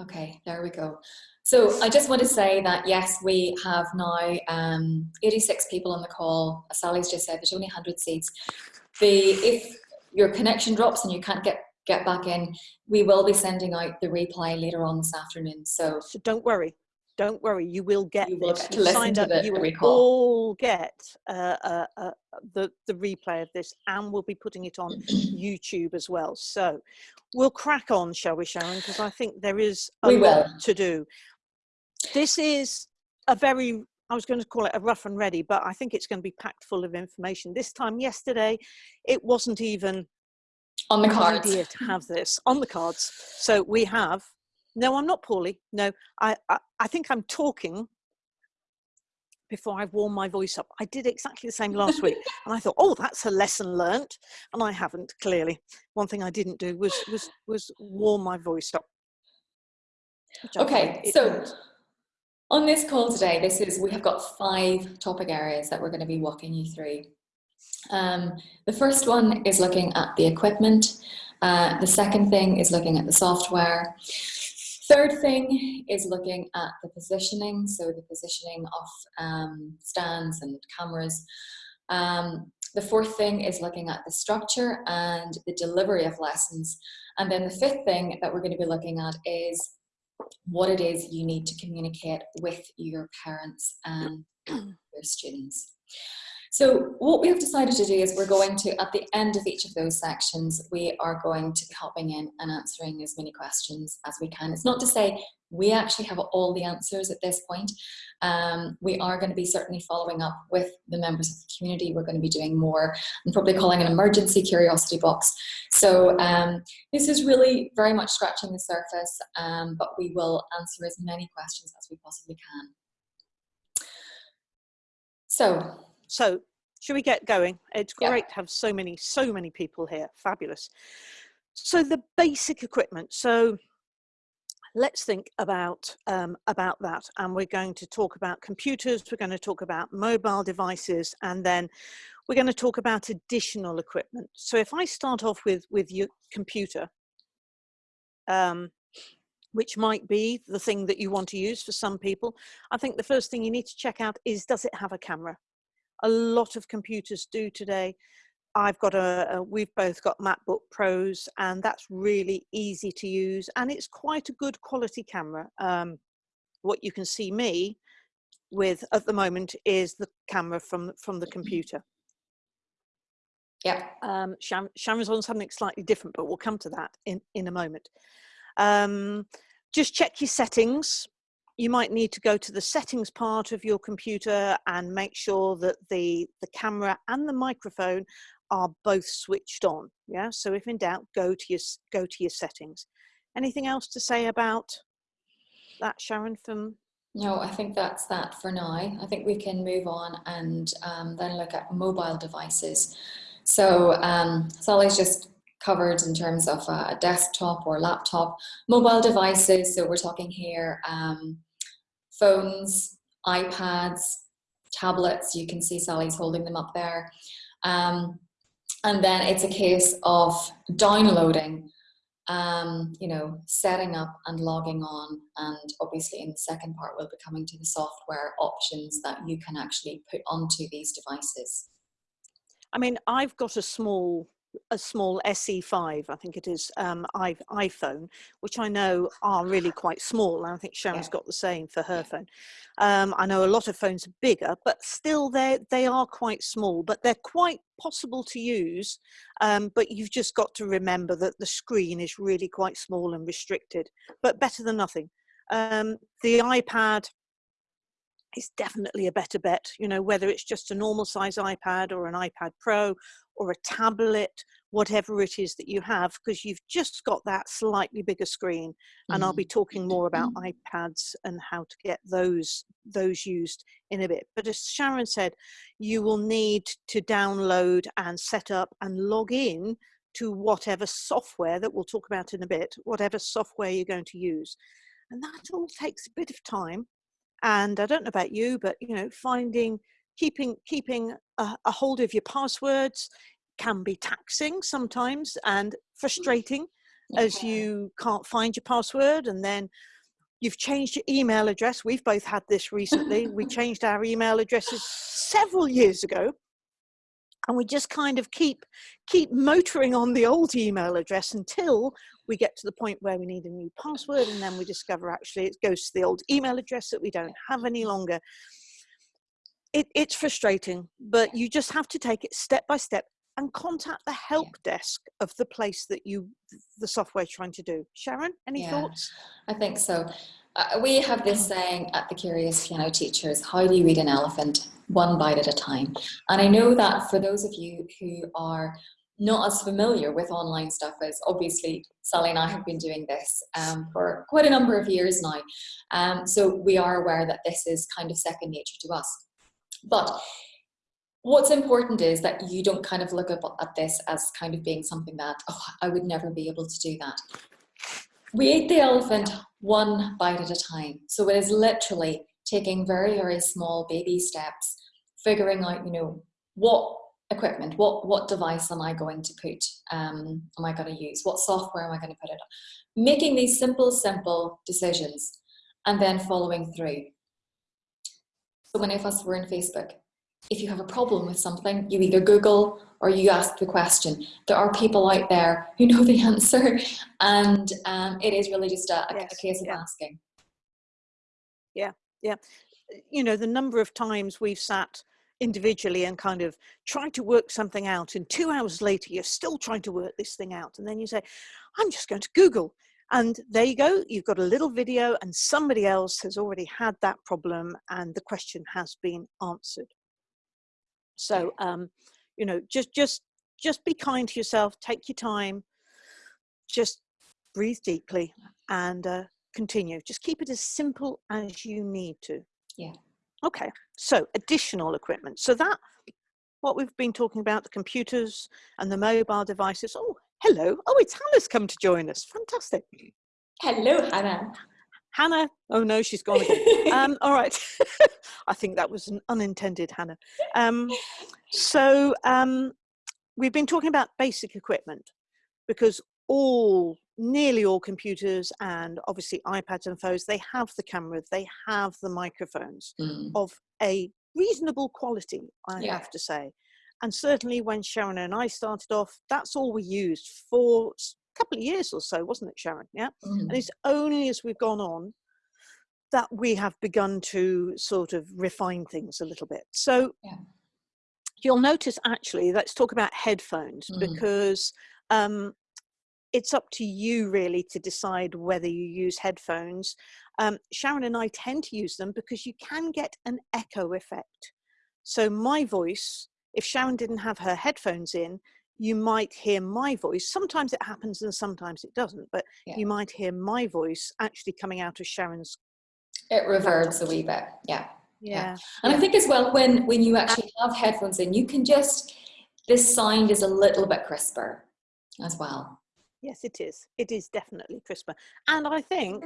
Okay, there we go. So I just want to say that yes, we have now um, 86 people on the call. As Sally's just said, there's only 100 seats. The, if your connection drops and you can't get, get back in, we will be sending out the replay later on this afternoon. So, so don't worry, don't worry, you will get you will this. get to listen to up, the, you will recall. all get uh, uh, uh, the, the replay of this and we'll be putting it on YouTube as well. So we'll crack on, shall we, Sharon? Because I think there is a We lot will. to do. This is a very, I was going to call it a rough and ready, but I think it's going to be packed full of information. This time yesterday, it wasn't even on the cards. idea to have this on the cards. So we have, no, I'm not poorly. No, I, I, I think I'm talking before I've warmed my voice up. I did exactly the same last week. And I thought, oh, that's a lesson learnt. And I haven't, clearly. One thing I didn't do was, was, was warm my voice up. Okay, so on this call today, this is we have got five topic areas that we're going to be walking you through. Um, the first one is looking at the equipment. Uh, the second thing is looking at the software. Third thing is looking at the positioning, so the positioning of um, stands and cameras. Um, the fourth thing is looking at the structure and the delivery of lessons. And then the fifth thing that we're going to be looking at is what it is you need to communicate with your parents and your students. So what we have decided to do is we're going to, at the end of each of those sections, we are going to be hopping in and answering as many questions as we can. It's not to say we actually have all the answers at this point. Um, we are going to be certainly following up with the members of the community. We're going to be doing more and probably calling an emergency curiosity box. So um, this is really very much scratching the surface, um, but we will answer as many questions as we possibly can. So So should we get going? It's Yeah. great to have so many, so many people here. Fabulous. So the basic equipment. So let's think about um, about that and we're going to talk about computers we're going to talk about mobile devices and then we're going to talk about additional equipment so if i start off with with your computer um, which might be the thing that you want to use for some people i think the first thing you need to check out is does it have a camera a lot of computers do today I've got a, a, we've both got MacBook Pros and that's really easy to use and it's quite a good quality camera. Um, what you can see me with at the moment is the camera from, from the computer. yeah, Um, Sharon, Sharon's on something slightly different, but we'll come to that in, in a moment. Um, just check your settings. You might need to go to the settings part of your computer and make sure that the, the camera and the microphone are both switched on. Yeah, so if in doubt, go to your, go to your settings. Anything else to say about that, Sharon, from no, I think that's that for now. I think we can move on and um, then look at mobile devices. So um, Sally's just covered in terms of a desktop or laptop. Mobile devices, so we're talking here um, phones, iPads, tablets. You can see Sally's holding them up there. Um, and then it's a case of downloading, um, you know, setting up and logging on. And obviously in the second part, we'll be coming to the software options that you can actually put onto these devices. I mean, I've got a small a small SE5, I think it is, um, iPhone, which I know are really quite small. And I think Sharon's Yeah. got the same for her phone. Um, I know a lot of phones are bigger, but still they they are quite small, but they're quite possible to use. Um, but you've just got to remember that the screen is really quite small and restricted, but better than nothing. Um, the iPad is definitely a better bet, you know, whether it's just a normal size iPad or an iPad Pro or a tablet, whatever it is that you have, because you've just got that slightly bigger screen. And I'll be mm-hmm. talking more about mm-hmm. iPads and how to get those those used in a bit. But as Sharon said, you will need to download and set up and log in to whatever software that we'll talk about in a bit, whatever software you're going to use. And that all takes a bit of time and i don't know about you but you know finding keeping keeping a, a, hold of your passwords can be taxing sometimes and mm. frustrating as you can't find your password and then you've changed your email address. We've both had this recently. we changed our email addresses several years ago and we just kind of keep keep motoring on the old email address until we get to the point where we need a new password and then we discover actually it goes to the old email address that we don't have any longer it, it's frustrating but you just have to take it step by step and contact the help yeah. desk of the place that you the software trying to do sharon any yeah, thoughts i think so uh, we have this saying at the curious piano teachers how do you eat an elephant one bite at a time and i know that for those of you who are not as familiar with online stuff as obviously Sally and I have been doing this um, for quite a number of years now. Um, so we are aware that this is kind of second nature to us. But what's important is that you don't kind of look at this as kind of being something that, oh, I would never be able to do that. We ate the elephant one bite at a time. So it is literally taking very, very small baby steps, figuring out, you know, what equipment, what, what device am I going to put, um, am I going to use, what software am I going to put it on. Making these simple, simple decisions and then following through. So many of us were in Facebook. If you have a problem with something, you either Google or you ask the question. There are people out there who know the answer and um, it is really just a, yes, a case of yeah. asking. Yeah, yeah. You know, the number of times we've sat individually and kind of tried to work something out and two hours later you're still trying to work this thing out and then you say i'm just going to google and there you go, you've got a little video and somebody else has already had that problem and the question has been answered. So, um, you know, just, just, just be kind to yourself, take your time, just breathe deeply and uh, continue. Just keep it as simple as you need to. Yeah. Okay, so additional equipment. So that, what we've been talking about, the computers and the mobile devices. Oh, Hello. Oh, it's Hannah's come to join us. Fantastic. Hello, Hannah. Hannah. Oh no, she's gone again. um, all right. I think that was an unintended Hannah. Um, so um, we've been talking about basic equipment because all, nearly all computers and obviously iPads and phones, they have the camera, they have the microphones mm. of a reasonable quality, I yeah. have to say. And certainly when Sharon and I started off, that's all we used for a couple of years or so, wasn't it, Sharon? Yeah. Mm. And it's only as we've gone on that we have begun to sort of refine things a little bit. So yeah. you'll notice actually, let's talk about headphones mm. because um, it's up to you really to decide whether you use headphones. Um, Sharon and I tend to use them because you can get an echo effect. So my voice if Sharon didn't have her headphones in, you might hear my voice. Sometimes it happens and sometimes it doesn't, but yeah. you might hear my voice actually coming out of Sharon's. It reverbs a wee bit, yeah. Yeah. yeah. And yeah. I think as well, when, when you uh actually have headphones in, you can just, this sound is a little bit crisper as well. Yes, it is. It is definitely crisper. And I think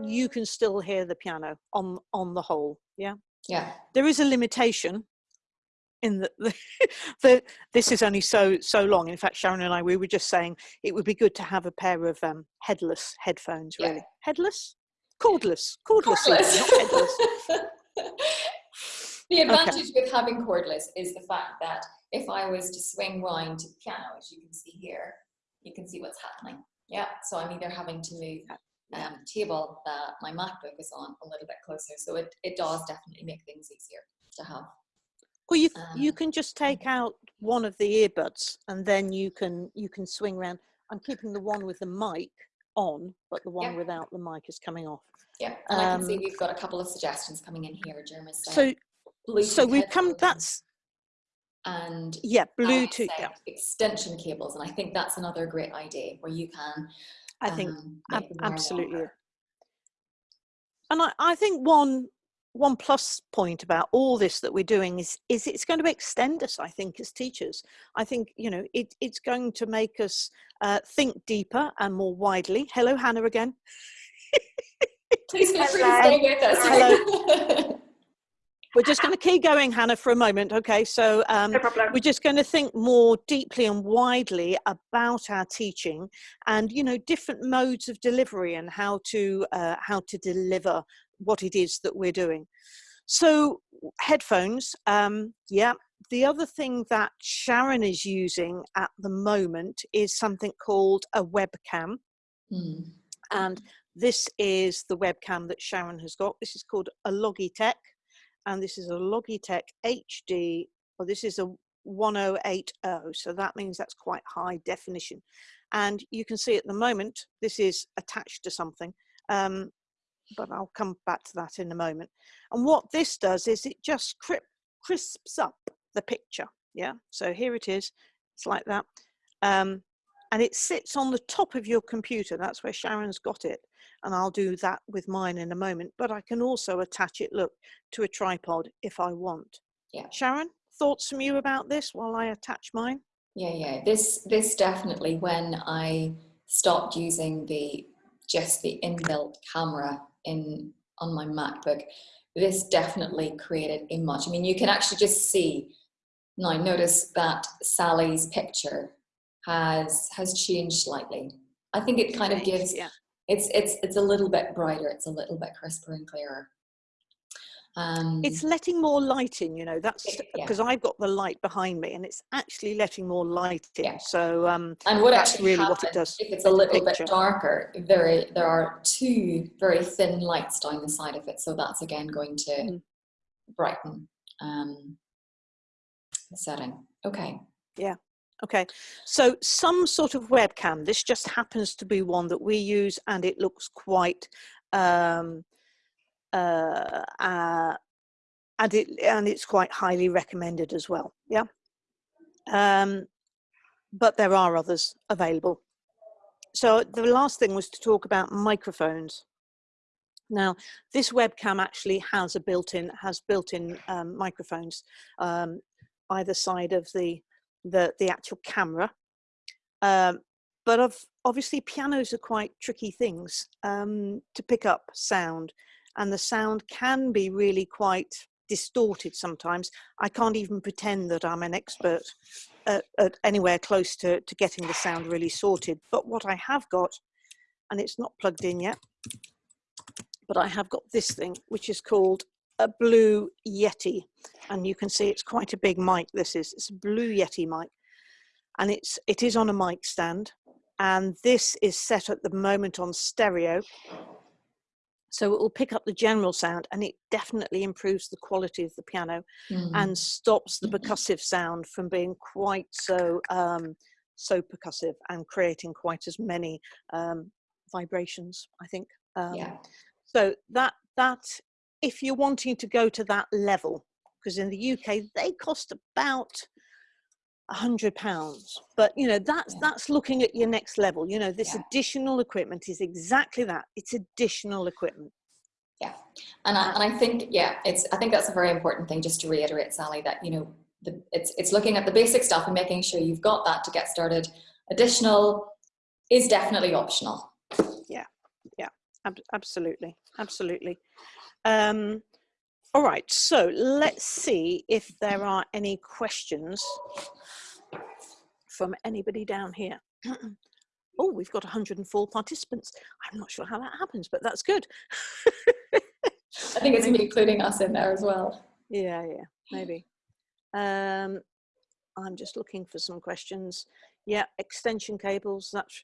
you can still hear the piano on, on the whole, yeah? Yeah. There is a limitation in that the, the, this is only so so long. In fact sharon and i we were just saying it would be good to have a pair of um, headless headphones really. Yeah. headless? Cordless. Cordless, cordless. not headless. The advantage okay. with having cordless is the fact that if i was to swing round to the piano as you can see here you can see what's happening. Yeah so i'm either having to move um, table that my MacBook is on a little bit closer. So it, it does definitely make things easier to have. Well, you um, you can just take out one of the earbuds and then you can you can swing around. I'm keeping the one with the mic on, but the one yeah. without the mic is coming off. Yeah, and um, I can see um, we've got a couple of suggestions coming in here. So, Bluetooth so we've come. That's and yeah, Bluetooth yeah. extension cables, and I think that's another great idea where you can I think um, ab absolutely. And I, I think one one plus point about all this that we're doing is is it's going to extend us i think as teachers. I think you know it, it's going to make us uh, think deeper and more widely. Hello hannah again. Please feel free to stay with us. Hello we're just going to keep going, Hannah, for a moment. Okay, so um, No problem. we're just going to think more deeply and widely about our teaching and you know different modes of delivery and how to uh, how to deliver what it is that we're doing so headphones um yeah the other thing that sharon is using at the moment is something called a webcam Hmm. and this is the webcam that sharon has got this is called a logitech and this is a logitech hd well this is a 1080 so that means that's quite high definition. And you can see at the moment this is attached to something um, but I'll come back to that in a moment. And what this does is it just cri- crisps up the picture yeah? So here it is it's like that um, and it sits on the top of your computer that's where Sharon's got it and I'll do that with mine in a moment but I can also attach it look to a tripod if I want Yeah. Sharon thoughts from you about this while I attach mine Yeah, yeah. This this definitely when I stopped using the just the inbuilt camera in on my MacBook, this definitely created a much. I mean, you can actually just see now. Notice that Sally's picture has has changed slightly. I think it kind of gives yeah it's it's it's a little bit brighter. It's a little bit crisper and clearer. Um, it's letting more light in you know that's It- yeah. because i've got the light behind me and it's actually letting more light in Yeah. so um And what actually really what it does if it's a little picture. bit darker, there there are two very thin lights down the side of it, so that's again going to Mm. brighten um, the setting. Okay. Okay so some sort of webcam this just happens to be one that we use and it looks quite um uh, uh and it and it's quite highly recommended as well yeah? Um but there are others available. So the last thing was to talk about microphones. Now this webcam actually has a built-in has built-in um, microphones um, either side of the the the actual camera um, but of obviously pianos are quite tricky things um, to pick up sound and the sound can be really quite distorted sometimes. I can't even pretend that i'm an expert at, at anywhere close to, to getting the sound really sorted but what i have got and it's not plugged in yet but i have got this thing which is called a blue yeti and you can see it's quite a big mic this is it's a blue yeti mic and it's it is on a mic stand and this is set at the moment on stereo so it will pick up the general sound and it definitely improves the quality of the piano Mm. and stops the percussive sound from being quite so um, so percussive and creating quite as many um, vibrations i think um, yeah. so that that if you're wanting to go to that level because in the uk they cost about a hundred pounds but you know that's Yeah. that's looking at your next level you know this Yeah. additional equipment is exactly that it's additional equipment Yeah. And I, uh-huh. and I think, yeah, it's, I think that's a very important thing just to reiterate, Sally, that, you know, the, it's, it's looking at the basic stuff and making sure you've got that to get started. Additional is definitely optional. Yeah. Yeah. Ab- absolutely absolutely um all right so let's see if there are any questions from anybody down here. Oh we've got 104 participants. I'm not sure how that happens but that's good. I think it's including us in there as well. yeah yeah maybe. Um i'm just looking for some questions. Yeah extension cables that's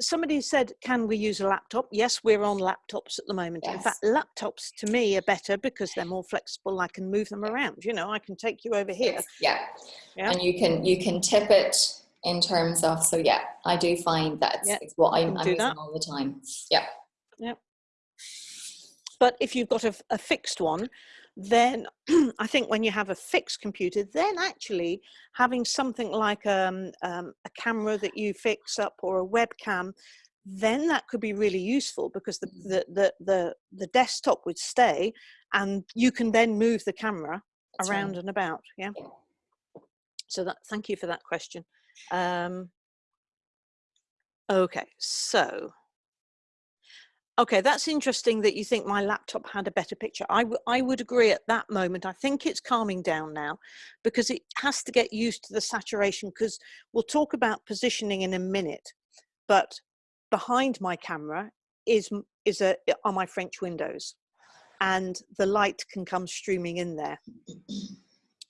somebody said can we use a laptop yes we're on laptops at the moment in fact laptops to me are better because they're more flexible i can move them around you know i can take you over here Yeah. Yeah. And you can, you can tip it in terms of, so yeah, I do find that Yeah, it's what I'm, I'm using that. all the time. Yeah. but if you've got a, a fixed one then i think when you have a fixed computer then actually having something like um, um, a camera that you fix up or a webcam then that could be really useful because the, Mhm. the, the, the, the desktop would stay and you can then move the camera That's right. around and about yeah Yeah. so that thank you for that question um okay so Okay, that's interesting that you think my laptop had a better picture. I, I would agree at that moment. I think it's calming down now because it has to get used to the saturation because we'll talk about positioning in a minute, but behind my camera is, is a, are my French windows and the light can come streaming in there.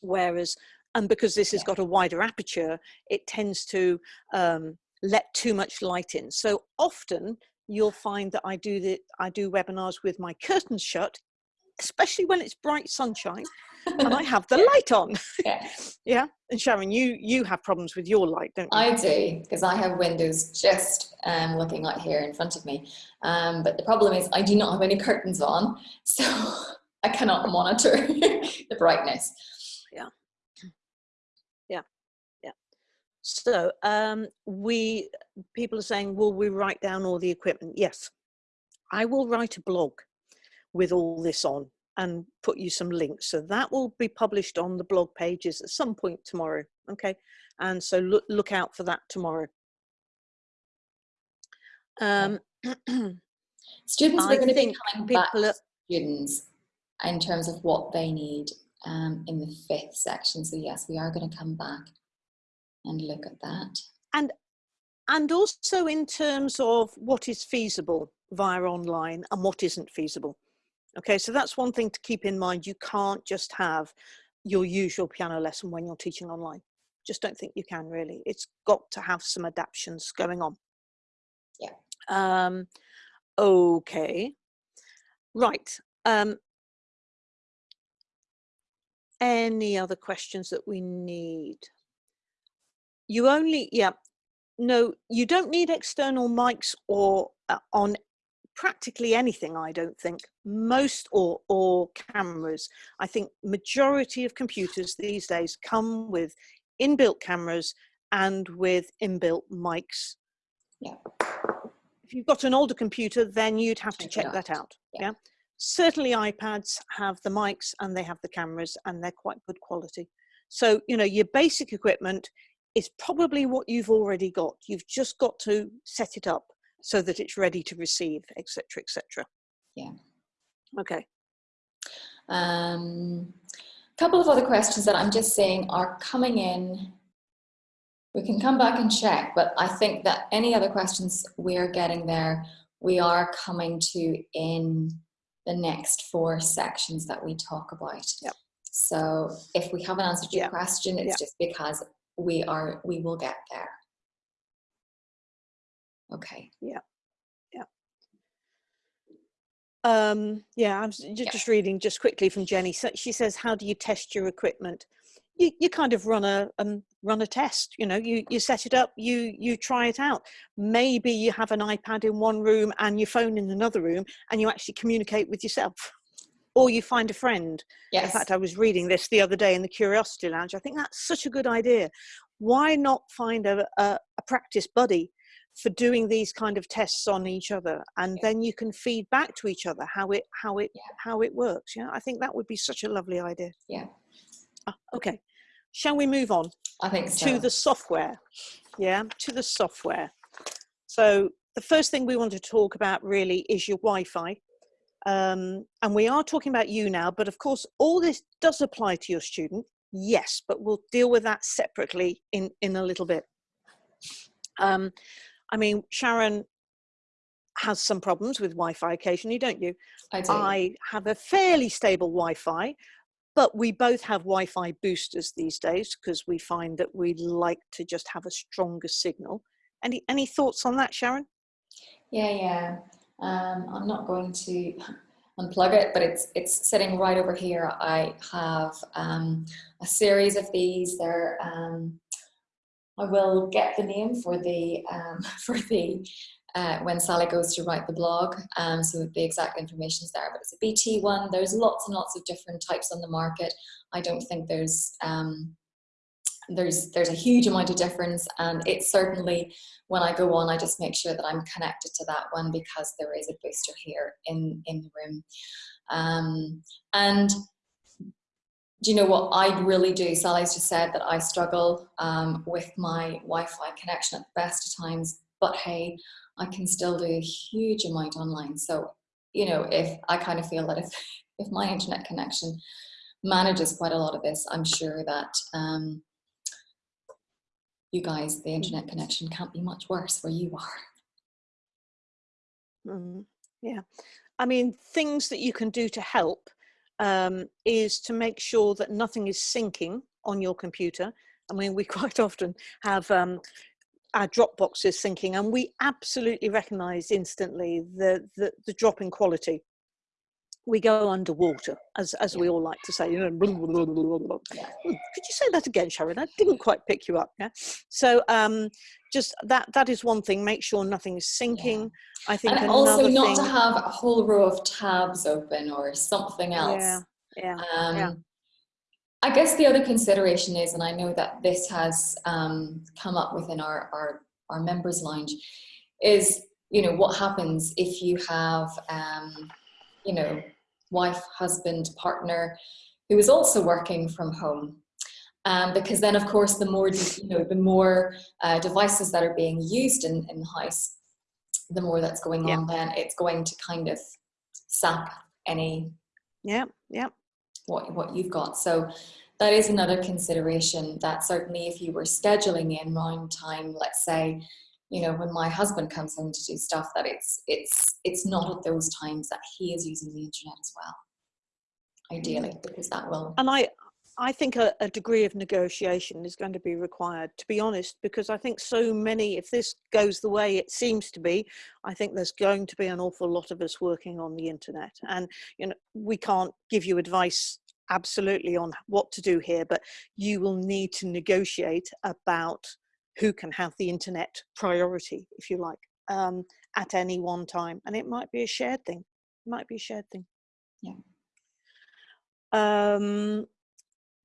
Whereas, and because this has got a wider aperture, it tends to um, let too much light in. So often you'll find that I do the I do webinars with my curtains shut, especially when it's bright sunshine, and I have the light on. Yeah. yeah. And Sharon, you you have problems with your light, don't you? I do because I have windows just um, looking out here in front of me. Um, but the problem is I do not have any curtains on, so I cannot monitor the brightness. Yeah. Yeah. Yeah. So um, we people are saying, will we write down all the equipment? Yes. I will write a blog with all this on and put you some links. So that will be published on the blog pages at some point tomorrow. Okay. And so look, look out for that tomorrow. Um, Students are going to be coming back are- students in terms of what they need um, in the fifth section. So yes, we are going to come back and look at that. and and also in terms of what is feasible via online and what isn't feasible. Okay, so that's one thing to keep in mind. You can't just have your usual piano lesson when you're teaching online. Just don't think you can really. It's got to have some adaptations going on. Yeah. Um, okay. Right. Um, any other questions that we need? You only, yeah, no, you don't need external mics or uh, on practically anything, I don't think. Most or, or cameras. I think majority of computers these days come with inbuilt cameras and with inbuilt mics. Yeah. If you've got an older computer, then you'd have to Check that out. Yeah. Yeah. Certainly iPads have the mics and they have the cameras and they're quite good quality. So, you know, your basic equipment is probably what you've already got. You've just got to set it up so that it's ready to receive, etc., etc. Yeah. Okay. Um, a couple of other questions that I'm just saying are coming in. We can come back and check, but I think that any other questions we're getting there, we are coming to in the next four sections that we talk about. Yep. So if we haven't answered your Yeah. question, it's Yeah. just because we are, we will get there. Okay. Yeah. Yeah. Um, yeah, I'm s- ju- Yeah. just reading just quickly from Jenny. So she says, "How do you test your equipment?" You you kind of run a um, run a test. You know, you you set it up, you you try it out. Maybe you have an iPad in one room and your phone in another room, and you actually communicate with yourself, or you find a friend. In fact, I was reading this the other day in the Curiosity Lounge. I think that's such a good idea. Why not find a, a, a practice buddy for doing these kind of tests on each other, and Yeah. then you can feed back to each other how it how it Yeah. how it works. Yeah, I think that would be such a lovely idea. Yeah. Ah, okay, shall we move on I think so. to the software? Yeah, to the software. So the first thing we want to talk about really is your Wi-Fi. Um, and we are talking about you now, but of course, all this does apply to your student. Yes, but we'll deal with that separately in, in a little bit. Um, I mean, Sharon has some problems with Wi-Fi occasionally, don't you? I do. I have a fairly stable Wi-Fi, but we both have Wi-Fi boosters these days because we find that we like to just have a stronger signal. Any any thoughts on that, Sharon? Yeah, yeah. Um, I'm not going to unplug it, but it's it's sitting right over here. I have um, a series of these. They're um, I will get the name for the um, for the uh, when Sally goes to write the blog, um, so the exact information is there. But it's a BT one. There's lots and lots of different types on the market. I don't think there's um, there's there's a huge amount of difference, and it's certainly when I go on, I just make sure that I'm connected to that one because there is a booster here in in the room. Um, and do you know what I really do? Sally's just said that I struggle um, with my Wi-Fi connection at the best of times, but hey, I can still do a huge amount online. So, you know, if I kind of feel that if, if my internet connection manages quite a lot of this, I'm sure that um, you guys, the internet connection can't be much worse where you are. Mm, yeah. I mean, things that you can do to help um, is to make sure that nothing is syncing on your computer. I mean, we quite often have um, our Dropbox is syncing and we absolutely recognize instantly the, the, the drop in quality we go underwater, as as we all like to say. You know, could you say that again, Sharon? I didn't quite pick you up. Yeah. So um, just that that is one thing. Make sure nothing is syncing. Yeah. I think and also not thing, to have a whole row of tabs open or something else. Yeah. Yeah. Um, yeah. I guess the other consideration is, and I know that this has um, come up within our, our our members lounge, is you know what happens if you have um, you know wife, husband, partner, who is also working from home. Um, because then, of course, the more you know, the more uh, devices that are being used in, in the house, the more that's going yeah. on. Then it's going to kind of sap any yeah yeah what what you've got. So that is another consideration. That certainly, if you were scheduling in round time, let's say you know when my husband comes home to do stuff that it's it's it's not at those times that he is using the internet as well ideally mm. because that will and i i think a, a, degree of negotiation is going to be required to be honest because i think so many if this goes the way it seems to be i think there's going to be an awful lot of us working on the internet and you know we can't give you advice absolutely on what to do here but you will need to negotiate about who can have the internet priority, if you like, um, at any one time. And it might be a shared thing. It might be a shared thing. Yeah. Um,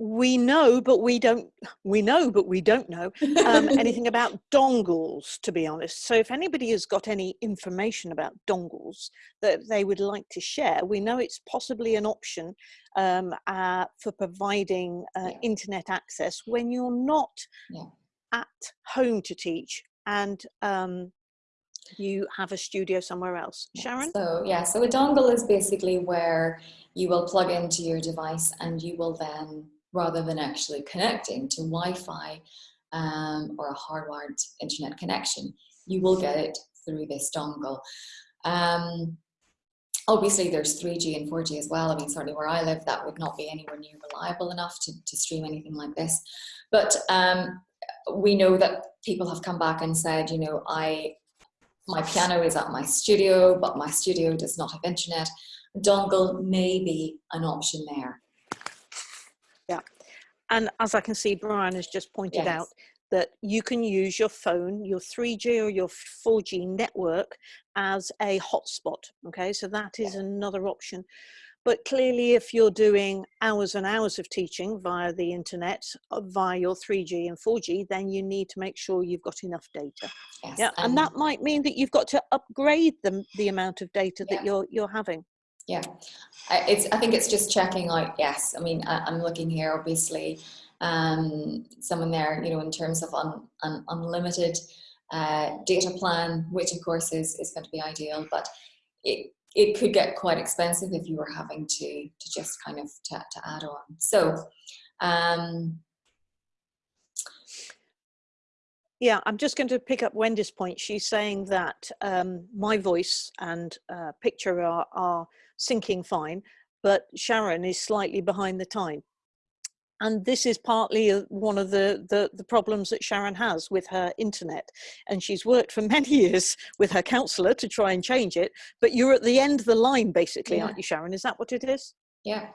we know, but we don't, we know, but we don't know um, anything about dongles, to be honest. So if anybody has got any information about dongles that they would like to share, we know it's possibly an option um, uh, for providing uh, yeah. internet access when you're not yeah at home to teach and um, you have a studio somewhere else. Sharon? So yeah, so a dongle is basically where you will plug into your device and you will then, rather than actually connecting to Wi-Fi um, or a hardwired internet connection, you will get it through this dongle. Um, obviously there's 3G and 4G as well. I mean, certainly where I live, that would not be anywhere near reliable enough to, to stream anything like this. But um, we know that people have come back and said, you know, I, my piano is at my studio, but my studio does not have internet. Dongle may be an option there. Yeah. And as I can see, Brian has just pointed yes. out that you can use your phone, your 3G or your 4G network as a hotspot. Okay, so that is yeah. another option. But clearly, if you're doing hours and hours of teaching via the internet, uh, via your 3G and 4G, then you need to make sure you've got enough data. Yes, yeah, and that might mean that you've got to upgrade the, the amount of data that yeah. you're you're having. Yeah, it's. I think it's just checking out. Yes, I mean, I, am looking here. Obviously, um, someone there, you know, in terms of un, un, unlimited uh, data plan, which of course is is going to be ideal, but it it could get quite expensive if you were having to to just kind of to, to add on. So um, yeah, I'm just going to pick up Wendy's point. She's saying that um, my voice and uh, picture are, are syncing fine, but Sharon is slightly behind the time and this is partly one of the, the, the problems that Sharon has with her internet. And she's worked for many years with her counselor to try and change it but you're at the end of the line basically yeah. aren't you Sharon? Is that what it is? Yeah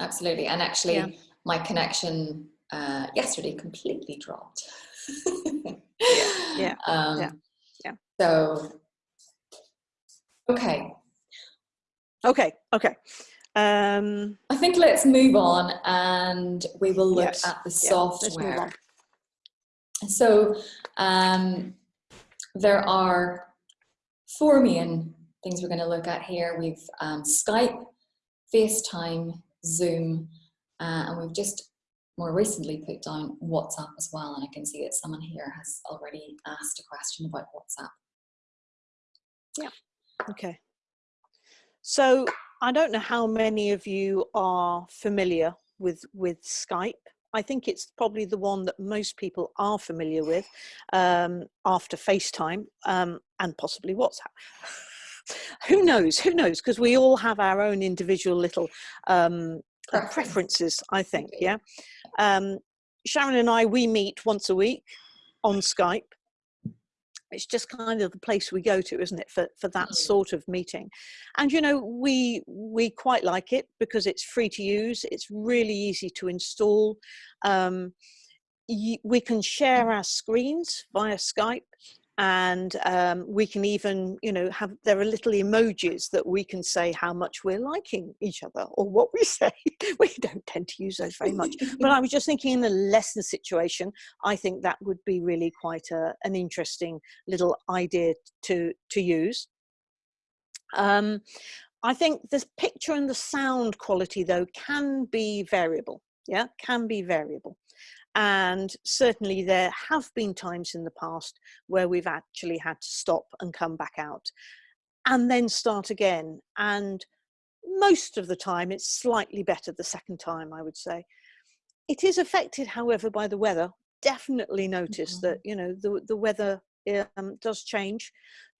absolutely. And actually yeah. my connection uh, yesterday completely dropped. Yeah yeah. Um, yeah yeah. so okay. Okay okay um, I think let's move on and we will look yes. at the software. Yeah, so um, there are four main things we're going to look at here. We've um, Skype, FaceTime, Zoom, uh, and we've just more recently put down WhatsApp as well. And I can see that someone here has already asked a question about WhatsApp. Yeah. Okay. So I don't know how many of you are familiar with with Skype. I think it's probably the one that most people are familiar with um, after FaceTime um, and possibly WhatsApp. who knows? Who knows? Because we all have our own individual little um, uh, preferences, I think. Yeah. Um, Sharon and I, we meet once a week on Skype it's just kind of the place we go to isn't it for, for that mm. sort of meeting and you know we we quite like it because it's free to use it's really easy to install um, we can share our screens via skype and um, we can even you know have there are little emojis that we can say how much we're liking each other or what we say. We don't tend to use those very much. But i was just thinking in a lesson situation i think that would be really quite a, an interesting little idea to to use. Um, i think the picture and the sound quality though can be variable. Yeah can be variable and certainly there have been times in the past where we've actually had to stop and come back out and then start again. And most of the time it's slightly better the second time, I would say. It is affected, however, by the weather. Definitely notice mm-hmm. that, you know, the, the weather um, does change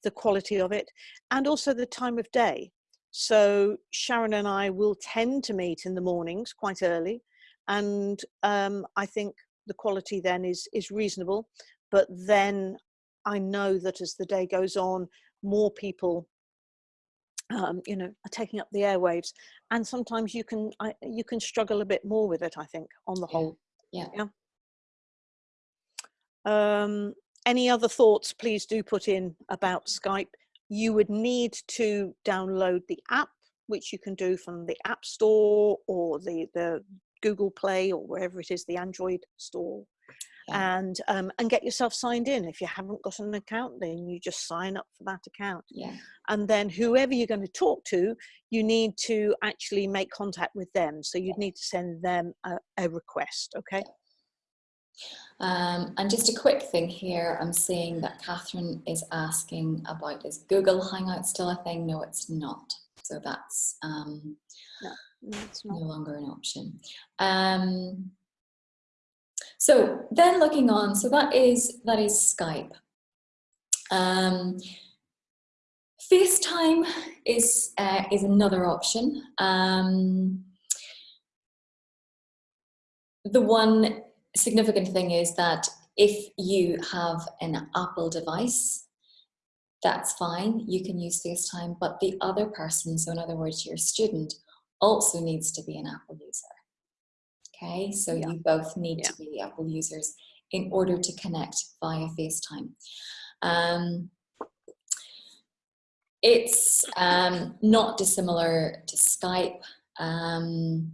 the quality of it and also the time of day. So Sharon and I will tend to meet in the mornings quite early and um, I think the quality then is is reasonable. But then I know that as the day goes on, more people, um, you know, are taking up the airwaves, and sometimes you can I, you can struggle a bit more with it. I think on the whole. Yeah. Yeah. Um, any other thoughts? Please do put in about Skype. You would need to download the app, which you can do from the App Store or the the Google Play or wherever it is, the Android store, yeah. and um, and get yourself signed in. If you haven't got an account, then you just sign up for that account. Yeah. And then whoever you're going to talk to, you need to actually make contact with them. So you'd need to send them a, a request. Okay. Um, and just a quick thing here, I'm seeing that Catherine is asking about is Google Hangout still a thing? No, it's not. So that's um, no. It's no longer an option. Um, so then looking on, so that is that is Skype. Um, FaceTime is uh, is another option. Um, the one significant thing is that if you have an Apple device, that's fine, you can use FaceTime, but the other person, so in other words, your student, also needs to be an Apple user. Okay, so yeah. you both need yeah. to be Apple users in order to connect via FaceTime. Um, it's um, not dissimilar to Skype. Um,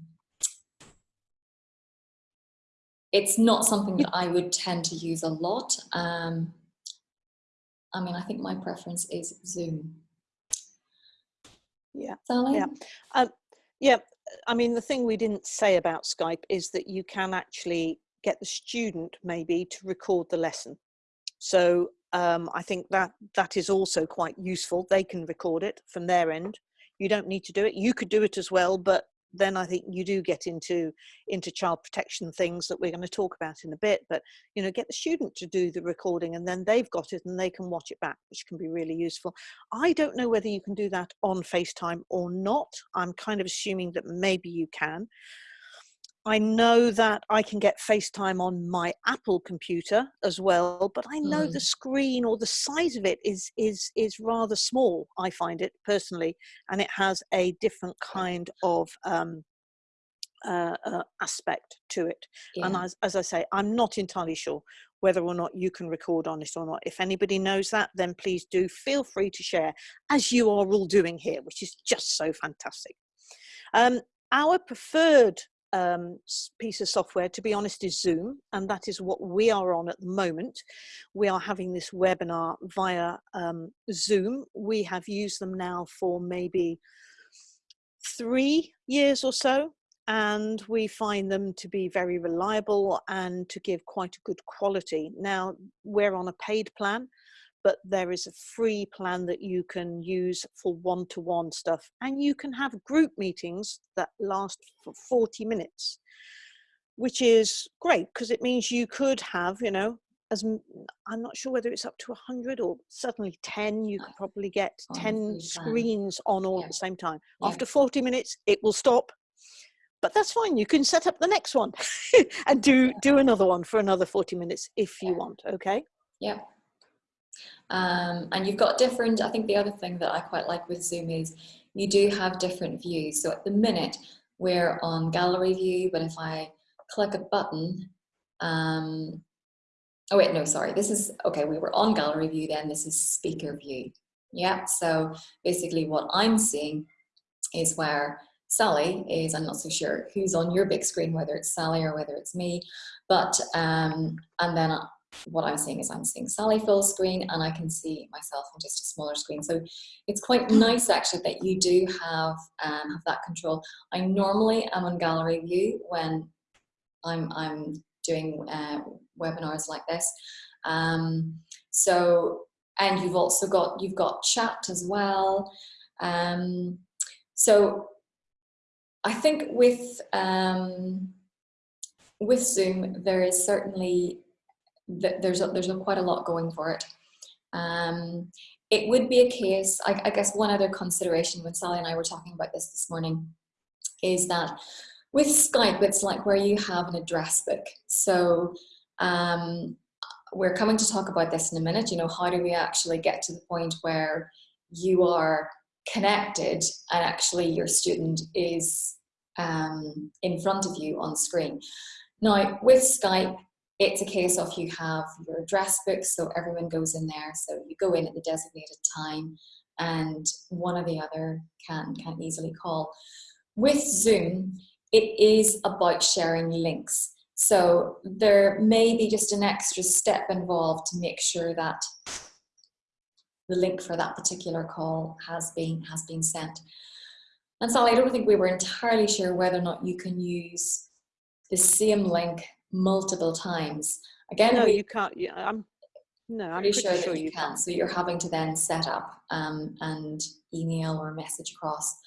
it's not something that I would tend to use a lot. Um, I mean, I think my preference is Zoom. Yeah. Sally? Yeah. Um, yeah, I mean, the thing we didn't say about Skype is that you can actually get the student maybe to record the lesson. So um, I think that that is also quite useful. They can record it from their end. You don't need to do it. You could do it as well, but then I think you do get into into child protection things that we're going to talk about in a bit. But you know, get the student to do the recording, and then they've got it and they can watch it back, which can be really useful. I don't know whether you can do that on FaceTime or not. I'm kind of assuming that maybe you can. I know that I can get FaceTime on my Apple computer as well, but I know mm. the screen or the size of it is is is rather small. I find it personally, and it has a different kind of um, uh, uh, aspect to it. Yeah. And as, as I say, I'm not entirely sure whether or not you can record on it or not. If anybody knows that, then please do feel free to share, as you are all doing here, which is just so fantastic. Um, our preferred um, piece of software, to be honest, is Zoom, and that is what we are on at the moment. We are having this webinar via um, Zoom. We have used them now for maybe three years or so, and we find them to be very reliable and to give quite a good quality. Now, we're on a paid plan, but there is a free plan that you can use for one-to-one stuff and you can have group meetings that last for 40 minutes which is great because it means you could have you know as i'm not sure whether it's up to 100 or certainly 10 you could probably get 10 screens on all yeah. at the same time Yeah. after 40 minutes it will stop but that's fine you can set up the next one and do do another one for another 40 minutes if you want okay Yeah. Um, and you've got different, I think the other thing that I quite like with Zoom is you do have different views. So at the minute we're on gallery view, but if I click a button, um, oh wait, no, sorry, this is, okay, we were on gallery view then, this is speaker view. Yeah, so basically what I'm seeing is where Sally is, I'm not so sure who's on your big screen, whether it's Sally or whether it's me, but, um, and then what I'm seeing is I'm seeing Sally full screen and I can see myself on just a smaller screen. So it's quite nice actually that you do have, um, have that control. I normally am on gallery view when I'm, I'm doing uh, webinars like this. Um, so, and you've also got, you've got chat as well. Um, so I think with, um, with Zoom, there is certainly th there's a, there's a, quite a lot going for it. Um, it would be a case, I, I, guess one other consideration when Sally and I were talking about this this morning is that with Skype, it's like where you have an address book. So um, we're coming to talk about this in a minute, you know, how do we actually get to the point where you are connected and actually your student is um, in front of you on screen. Now with Skype, it's a case of you have your address book, so everyone goes in there. So you go in at the designated time and one or the other can, can easily call. With Zoom, it is about sharing links. So there may be just an extra step involved to make sure that the link for that particular call has been, has been sent. And Sally, I don't think we were entirely sure whether or not you can use the same link multiple times. Again, no, we, you can't. Yeah, I'm. No, I'm pretty pretty sure, sure, that you, can. So you're having to then set up um, and email or message across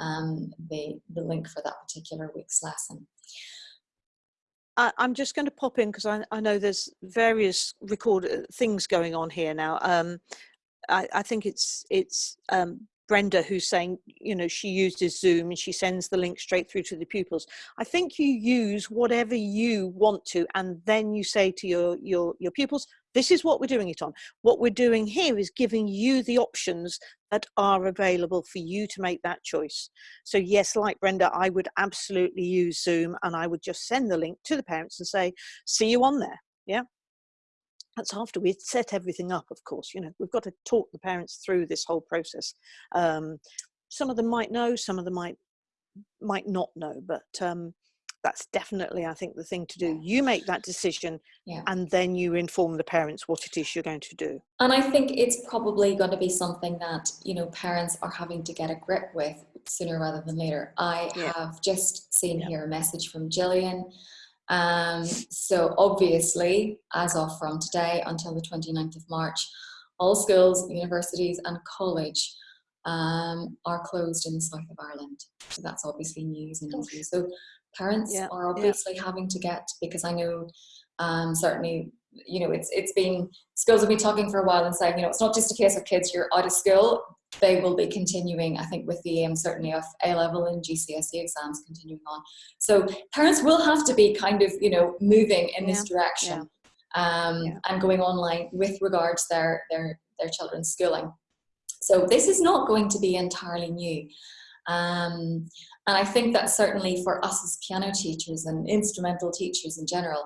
um, the, the link for that particular week's lesson. I, I'm just going to pop in because I, I know there's various record things going on here now. Um, I, I think it's it's um, Brenda who's saying, you know, she uses Zoom and she sends the link straight through to the pupils. I think you use whatever you want to, and then you say to your your your pupils, this is what we're doing it on. What we're doing here is giving you the options that are available for you to make that choice. So yes, like Brenda, I would absolutely use Zoom and I would just send the link to the parents and say, see you on there. Yeah. That's after we'd set everything up, of course, you know, we've got to talk the parents through this whole process. Um, some of them might know, some of them might might not know, but um, that's definitely, I think, the thing to do. You make that decision Yeah. and then you inform the parents what it is you're going to do. And I think it's probably going to be something that, you know, parents are having to get a grip with sooner rather than later. I Yeah. have just seen Yeah. here a message from Gillian. Um, so obviously, as of from today until the 29th of March, all schools, universities and college um, are closed in the south of Ireland. So that's obviously news and news. So parents Yeah, are yeah. obviously having to get, because I know um, certainly, you know, it's it's been, schools have been talking for a while and saying, you know, it's not just a case of kids, you're out of school, they will be continuing, I think, with the aim certainly of A-level and GCSE exams continuing on. So parents will have to be kind of, you know, moving in this direction um, Yeah. and going online with regards their, their, their children's schooling. So this is not going to be entirely new. Um, and I think that certainly for us as piano teachers and instrumental teachers in general,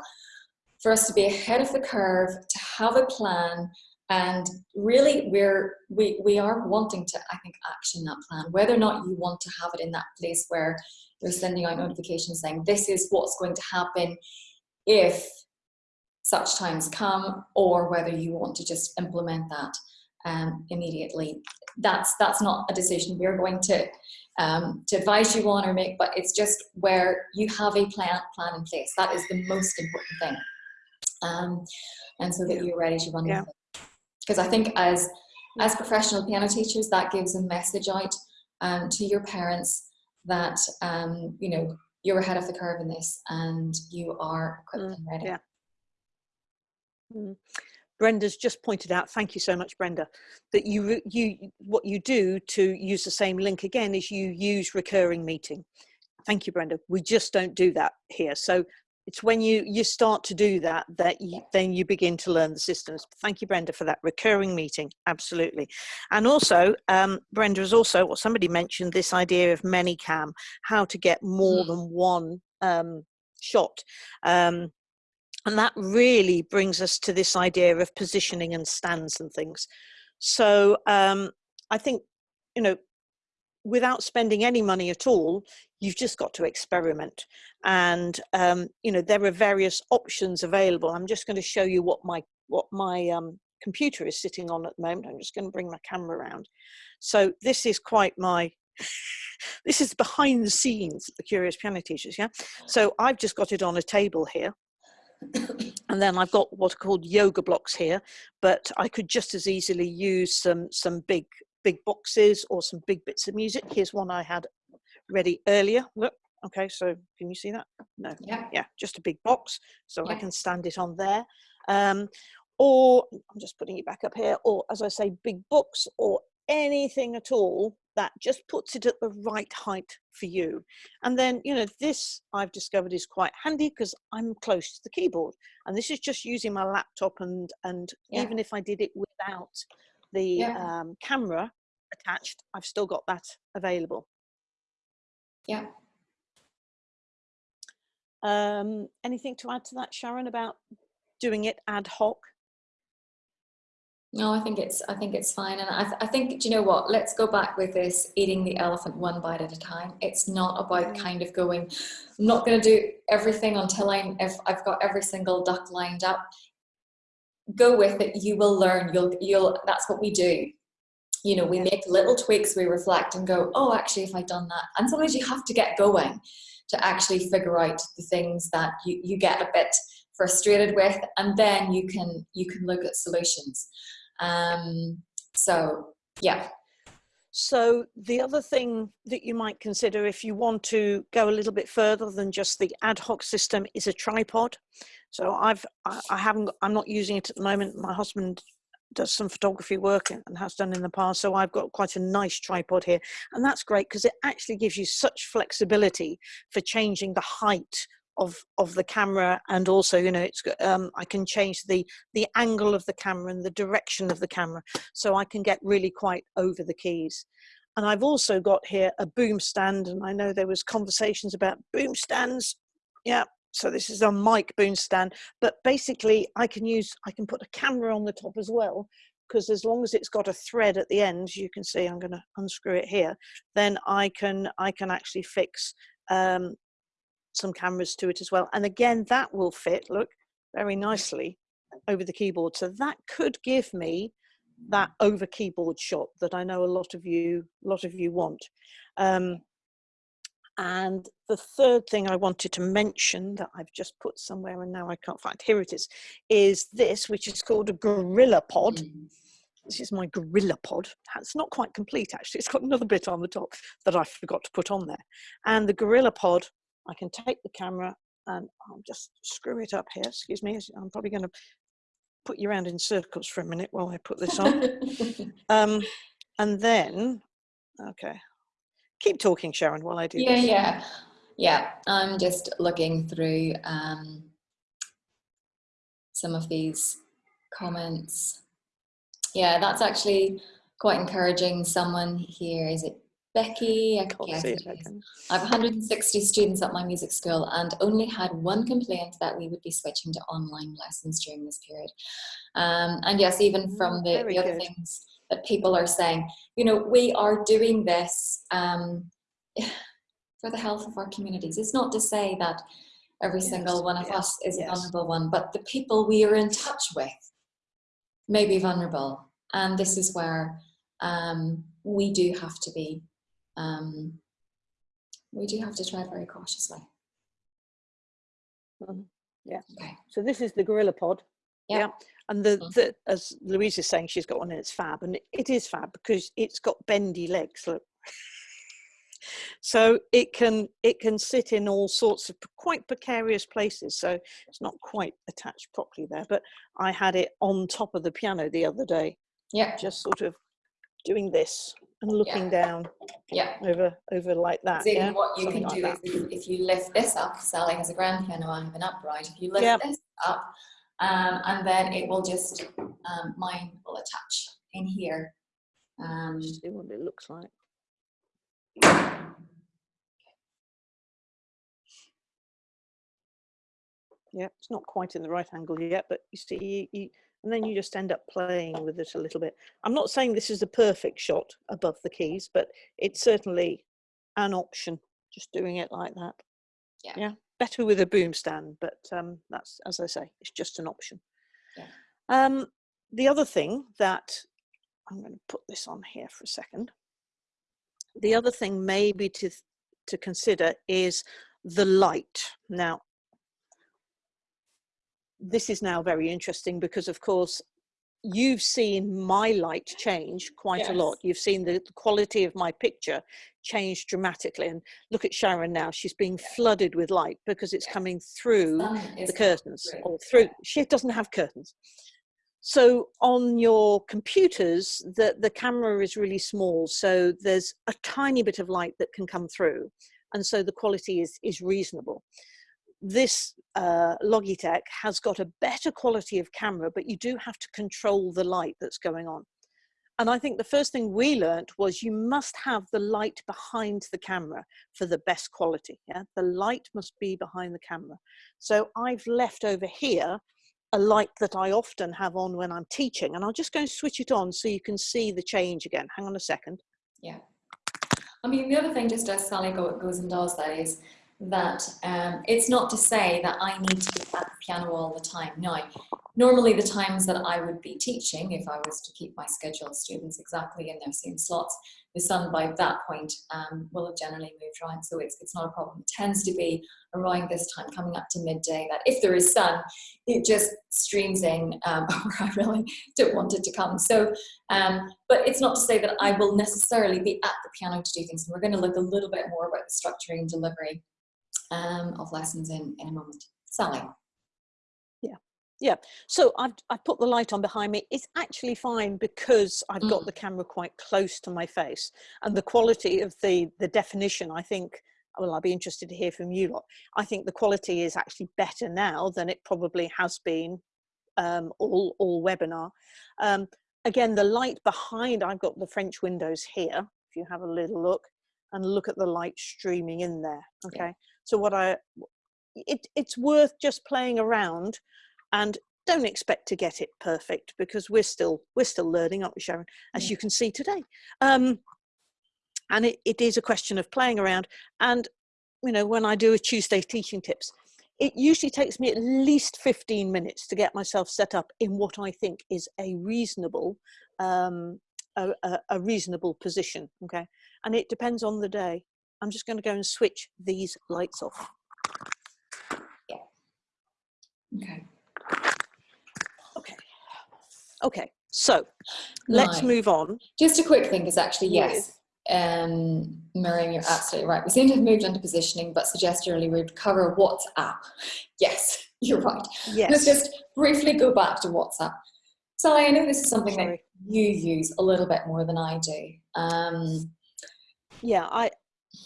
for us to be ahead of the curve, to have a plan, and really we're we we are wanting to i think action that plan. Whether or not you want to have it in that place where you're sending out notifications saying this is what's going to happen if such times come or whether you want to just implement that um, immediately. That's that's not a decision we're going to um, to advise you on or make but it's just where you have a plan plan in place. That is the most important thing. Um, and so that you're ready to run Yeah. with it because I think as as professional piano teachers, that gives a message out um, to your parents that um, you know you're ahead of the curve in this and you are equipped Mm, and ready. yeah. Mm. Brenda's just pointed out, thank you so much, Brenda, that you, you, what you do to use the same link again is you use recurring meeting. Thank you, Brenda. We just don't do that here. So it's when you, you start to do that, that you, then you begin to learn the systems. Thank you, Brenda, for that recurring meeting. Absolutely. And also, um, Brenda has also, or somebody mentioned this idea of ManyCam, how to get more Mm. than one um, shot. Um, and that really brings us to this idea of positioning and stands and things. So um, I think, you know, without spending any money at all, you've just got to experiment. And, um, you know, there are various options available. I'm just going to show you what my, what my um, computer is sitting on at the moment. I'm just going to bring my camera around. So this is quite my, this is behind the scenes, the Curious Piano Teachers, yeah? So I've just got it on a table here and then I've got what are called yoga blocks here, but I could just as easily use some some big big boxes or some big bits of music. Here's one I had ready earlier. Look, okay, so can you see that? No, Yeah. yeah, just a big box, so I can stand it on there. Um, or I'm just putting it back up here, or as I say, big books or anything at all that just puts it at the right height for you. And then, you know, this I've discovered is quite handy because I'm close to the keyboard. And this is just using my laptop and, and Yeah. even if I did it without the Yeah. um, camera attached, I've still got that available. Yeah. Um, anything to add to that, Sharon, about doing it ad hoc? No, I think it's I think it's fine, and I, th- I think do you know what? Let's go back with this eating the elephant one bite at a time. It's not about Mm. kind of going. I'm not going to do everything until I'm if I've got every single duck lined up. Go with it. You will learn. You'll you'll. That's what we do. You know, we make little tweaks. We reflect and go. Oh, actually, if I'd done that, and sometimes you have to get going to actually figure out the things that you you get a bit frustrated with, and then you can you can look at solutions. Um, so yeah, So the other thing that you might consider if you want to go a little bit further than just the ad hoc system is a tripod. So I've I, haven't I'm not using it at the moment. My husband does some photography work and has done in the past. So I've got quite a nice tripod here, and that's great because it actually gives you such flexibility for changing the height of of the camera and also you know it's um, I can change the the angle of the camera and the direction of the camera so I can get really quite over the keys. And I've also got here a boom stand, and I know there was conversations about boom stands. Yeah, so this is a mic boom stand, but basically I can use, I can put a camera on the top as well, because as long as it's got a thread at the end, you can see I'm going to unscrew it here, then I can, I can actually fix um, some cameras to it as well. And again, that will fit, look, very nicely over the keyboard. So that could give me that over keyboard shot that I know a lot of you, lot of you want. Um, and the third thing I wanted to mention that I've just put somewhere and now I can't find, here it is, is this, which is called a Gorilla Pod. This is my Gorilla Pod. It's not quite complete actually. It's got another bit on the top that I forgot to put on there. And the Gorilla Pod, I can take the camera and I'll just screw it up here. Excuse me. I'm probably going to put you around in circles for a minute while I put this on. um, and then, okay, keep talking, Sharon, while I do yeah, this. yeah, yeah. I'm just looking through um, some of these comments. Yeah, that's actually quite encouraging. Someone here, is it Becky? I Can't guess see it it, I is. can- I have 160 students at my music school and only had one complaint that we would be switching to online lessons during this period. Um, and yes, even from Mm, the, the other good. things that people are saying, you know, we are doing this um, for the health of our communities. It's not to say that every single one of yes, us is a vulnerable one, but the people we are in touch with may be vulnerable. And this is where um, we do have to be um, we do have to try very cautiously. Mhm. Yeah. Okay. So this is the Gorilla Pod. Yeah. Yeah. And the, Mhm. the as Louise is saying, she's got one and it's fab, and it, it is fab because it's got bendy legs. Look. so it can it can sit in all sorts of quite precarious places. So it's not quite attached properly there, but I had it on top of the piano the other day, Yeah, just sort of doing this and looking down yeah. over over like that Yeah, what you something can do that. is if, if you lift this up, Sally has a grand piano, I have an upright. If you lift Yeah. this up, um, and then it will just, um, mine will attach in here. Um, Just see what it looks like. Yeah, it's not quite in the right angle yet, but you see, you, you, and then you just end up playing with it a little bit. I'm not saying this is a perfect shot above the keys, but it's certainly an option, just doing it like that. Yeah. Yeah, better with a boom stand, but um, that's, as I say, it's just an option. Yeah. Um, the other thing that, I'm going to put this on here for a second. The other thing maybe to, to consider is the light. Now, this is now very interesting because of course you've seen my light change quite a lot. You've seen the, the quality of my picture change dramatically. And look at sharon now she's being flooded with light because it's Yes. coming through is the curtains through. or through she doesn't have curtains. So on your computers the the camera is really small so there's a tiny bit of light that can come through and so the quality is is reasonable this uh, Logitech has got a better quality of camera, but you do have to control the light that's going on. And I think the first thing we learnt was you must have the light behind the camera for the best quality. Yeah, the light must be behind the camera. So I've left over here a light that I often have on when I'm teaching, and I'll just go and switch it on so you can see the change again. Hang on a second. Yeah. I mean, the other thing, just as Sally goes and does that, is that um, it's not to say that I need to be at the piano all the time. No, normally the times that I would be teaching, if I was to keep my scheduled students exactly in their same slots, the sun by that point um, will have generally moved around, so it's, it's not a problem. It tends to be around this time, coming up to midday, that if there is sun, it just streams in um, where I really don't want it to come. So um, but it's not to say that I will necessarily be at the piano to do things. And we're going to look a little bit more about the structuring and delivery um, of lessons in, in a moment. Sally. Yeah, yeah. So I've, I've put the light on behind me. It's actually fine because I've got Mm. the camera quite close to my face and the quality of the, the definition, I think, well, I'll be interested to hear from you lot. I think the quality is actually better now than it probably has been um, all, all webinar. Um, again, the light behind, I've got the French windows here, if you have a little look and look at the light streaming in there. Okay. So what I, it, it's worth just playing around and don't expect to get it perfect because we're still we're still learning aren't we sharon as Yeah. you can see today. Um and it, it is a question of playing around and you know when i do a tuesday teaching tips it usually takes me at least 15 minutes to get myself set up in what i think is a reasonable um a, a, a reasonable position okay? And it depends on the day i'm just going to go and switch these lights off Okay. okay okay so let's Now, move on Just a quick thing, because actually, yes, um, Miriam, you're absolutely right. We seem to have moved into positioning, but suggested earlier we'd cover WhatsApp. Yes, you're right. yes Let's just briefly go back to WhatsApp. Sally, I know this is something that you use a little bit more than I do. Um, yeah i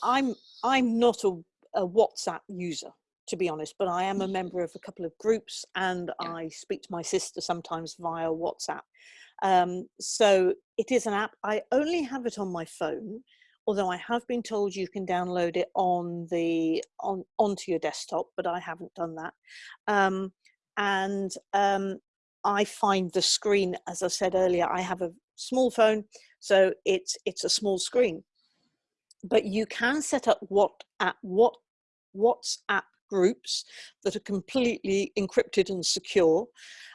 i'm i'm not a, a whatsapp user to be honest but i am a member of a couple of groups and Yeah. i speak to my sister sometimes via whatsapp. Um, so it is an app. I only have it on my phone although i have been told you can download it on the on onto your desktop but i haven't done that. Um, and um, i find the screen as i said earlier i have a small phone so it's it's a small screen but you can set up what at what WhatsApp groups that are completely encrypted and secure,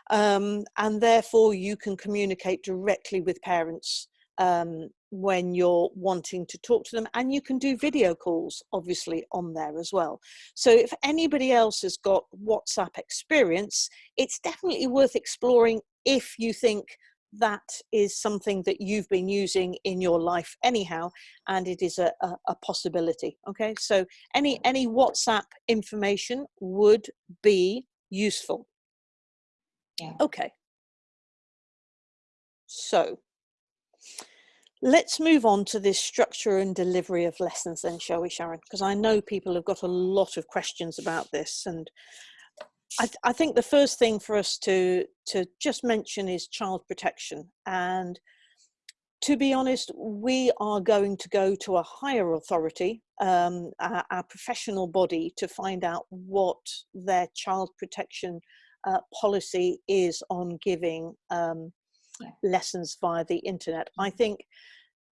um, and therefore you can communicate directly with parents um, when you're wanting to talk to them, and you can do video calls obviously on there as well. So if anybody else has got WhatsApp experience, it's definitely worth exploring if you think that is something that you've been using in your life anyhow and it is a, a, a, possibility okay? So any any whatsapp information would be useful. Yeah. Okay. So let's move on to this structure and delivery of lessons then shall we sharon? Because i know people have got a lot of questions about this and I, th I, think the first thing for us to to just mention is child protection and to be honest we are going to go to a higher authority um, our, our, professional body to find out what their child protection uh, policy is on giving um, lessons via the internet i mm-hmm. think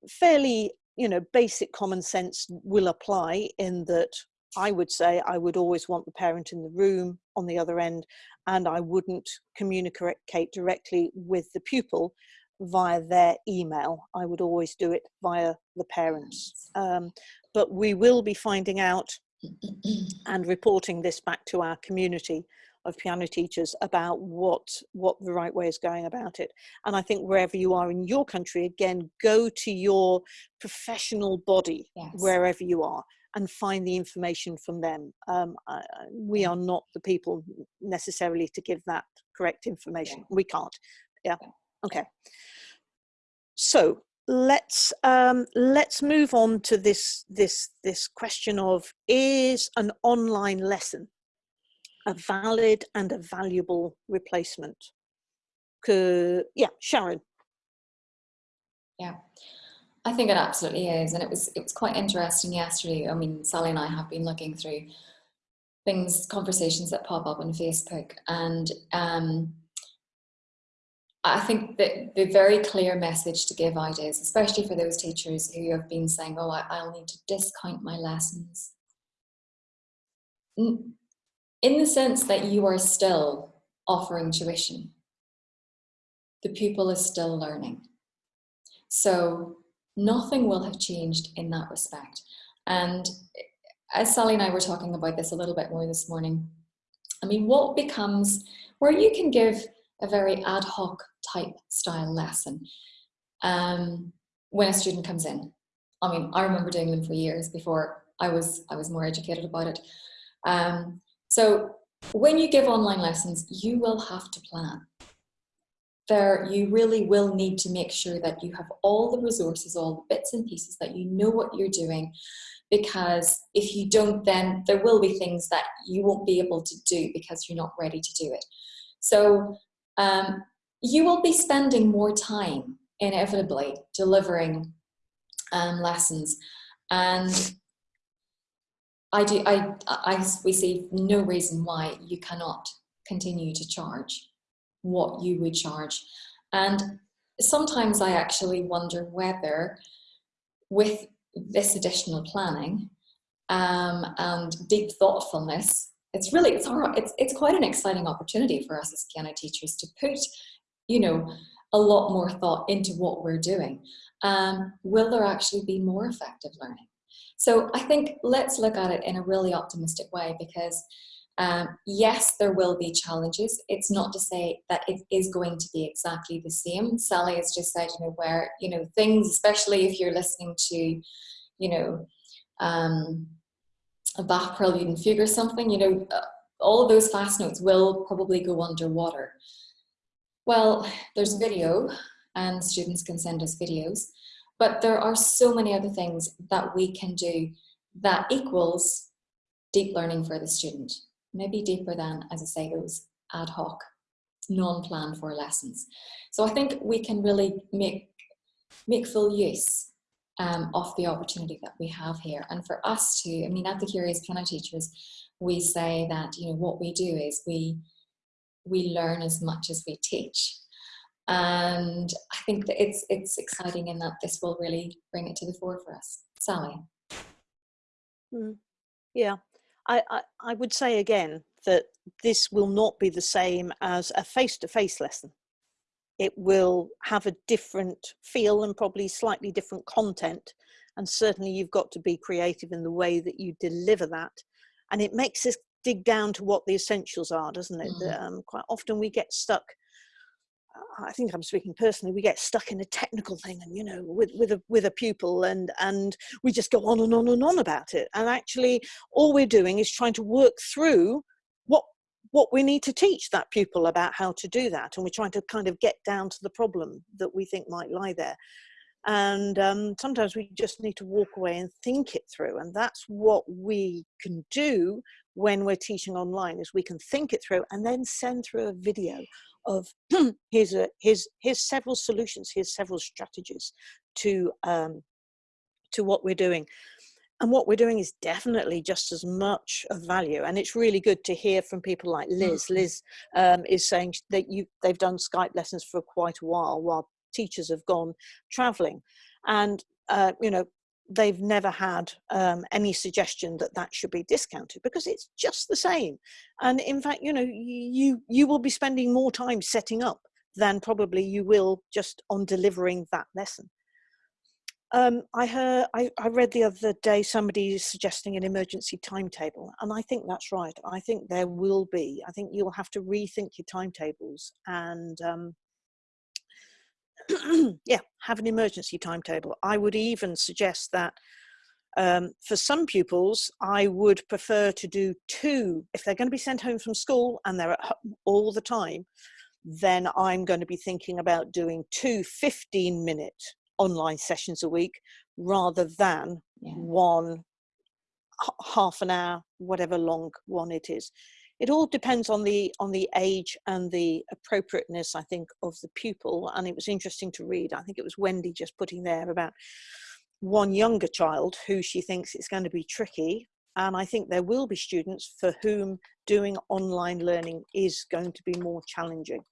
fairly you know basic common sense will apply in that I would say I would always want the parent in the room on the other end and I wouldn't communicate directly with the pupil via their email. I would always do it via the parents. Um, but we will be finding out and reporting this back to our community of piano teachers about what what the right way is going about it and i think wherever you are in your country again go to your professional body yes. wherever you are and find the information from them. Um, I, we are not the people necessarily to give that correct information. We can't. Yeah. Okay. So let's um, let's move on to this this this question of is an online lesson a valid and a valuable replacement? yeah, Sharon. Yeah. I think it absolutely is, and it was it was quite interesting yesterday. I mean, Sally and I have been looking through things, conversations that pop up on Facebook, and um, I think that the very clear message to give out is, especially for those teachers who have been saying, "Oh, I, will need to discount my lessons," in the sense that you are still offering tuition, the pupil is still learning. So nothing will have changed in that respect. And as Sally and I were talking about this a little bit more this morning, I mean, what becomes where you can give a very ad hoc type style lesson um, when a student comes in. I mean, I remember doing them for years before I was I was more educated about it. Um, so when you give online lessons, you will have to plan there you really will need to make sure that you have all the resources, all the bits and pieces, that you know what you're doing, because if you don't, then there will be things that you won't be able to do because you're not ready to do it. So um, you will be spending more time, inevitably, delivering um, lessons. And I do, I, I, we see no reason why you cannot continue to charge what you would charge. And sometimes I actually wonder whether with this additional planning um, and deep thoughtfulness, it's really, it's, it's, it's quite an exciting opportunity for us as piano teachers to put, you know, a lot more thought into what we're doing. Um, will there actually be more effective learning? So I think let's look at it in a really optimistic way because um, yes, there will be challenges. It's not to say that it is going to be exactly the same. Sally has just said, you know, where, you know, things, especially if you're listening to, you know, um, a Bach prelude and fugue or something, you know, uh, all those fast notes will probably go underwater. Well, there's video and students can send us videos, but there are so many other things that we can do that equals deep learning for the student maybe deeper than, as I say, those ad hoc, non-planned for lessons. So I think we can really make, make full use um, of the opportunity that we have here. And for us to, I mean, at the Curious Piano Teachers, we say that, you know, what we do is we, we learn as much as we teach. And I think that it's, it's exciting in that this will really bring it to the fore for us. Sally? Mm. Yeah, I, I, I would say again that this will not be the same as a face-to-face -face lesson. It will have a different feel and probably slightly different content. And certainly you've got to be creative in the way that you deliver that. And it makes us dig down to what the essentials are, doesn't it? Mm. Um, quite often we get stuck I think I'm speaking personally, we get stuck in a technical thing and, you know, with, with, a, with a pupil and, and we just go on and on and on about it. And actually all we're doing is trying to work through what, what we need to teach that pupil about how to do that. And we're trying to kind of get down to the problem that we think might lie there. And um, sometimes we just need to walk away and think it through. And that's what we can do when we're teaching online is we can think it through and then send through a video of here's a here's here's several solutions here's several strategies to um, to what we're doing. And what we're doing is definitely just as much of value. And it's really good to hear from people like liz. Mm-hmm. liz um, is saying that you they've done skype lessons for quite a while while teachers have gone traveling. And uh, you know they've never had um, any suggestion that that should be discounted because it's just the same. And in fact, you know, you, you will be spending more time setting up than probably you will just on delivering that lesson. Um, I heard, I, I read the other day somebody suggesting an emergency timetable, and I think that's right. I think there will be. I think you'll have to rethink your timetables and um, yeah, have an emergency timetable. I would even suggest that um, for some pupils, I would prefer to do two. If they're going to be sent home from school and they're at home all the time, then I'm going to be thinking about doing two 15 minute online sessions a week rather than yeah. one half an hour, whatever long one it is it all depends on the on the age and the appropriateness i think of the pupil and it was interesting to read i think it was wendy just putting there about one younger child who she thinks it's going to be tricky and i think there will be students for whom doing online learning is going to be more challenging.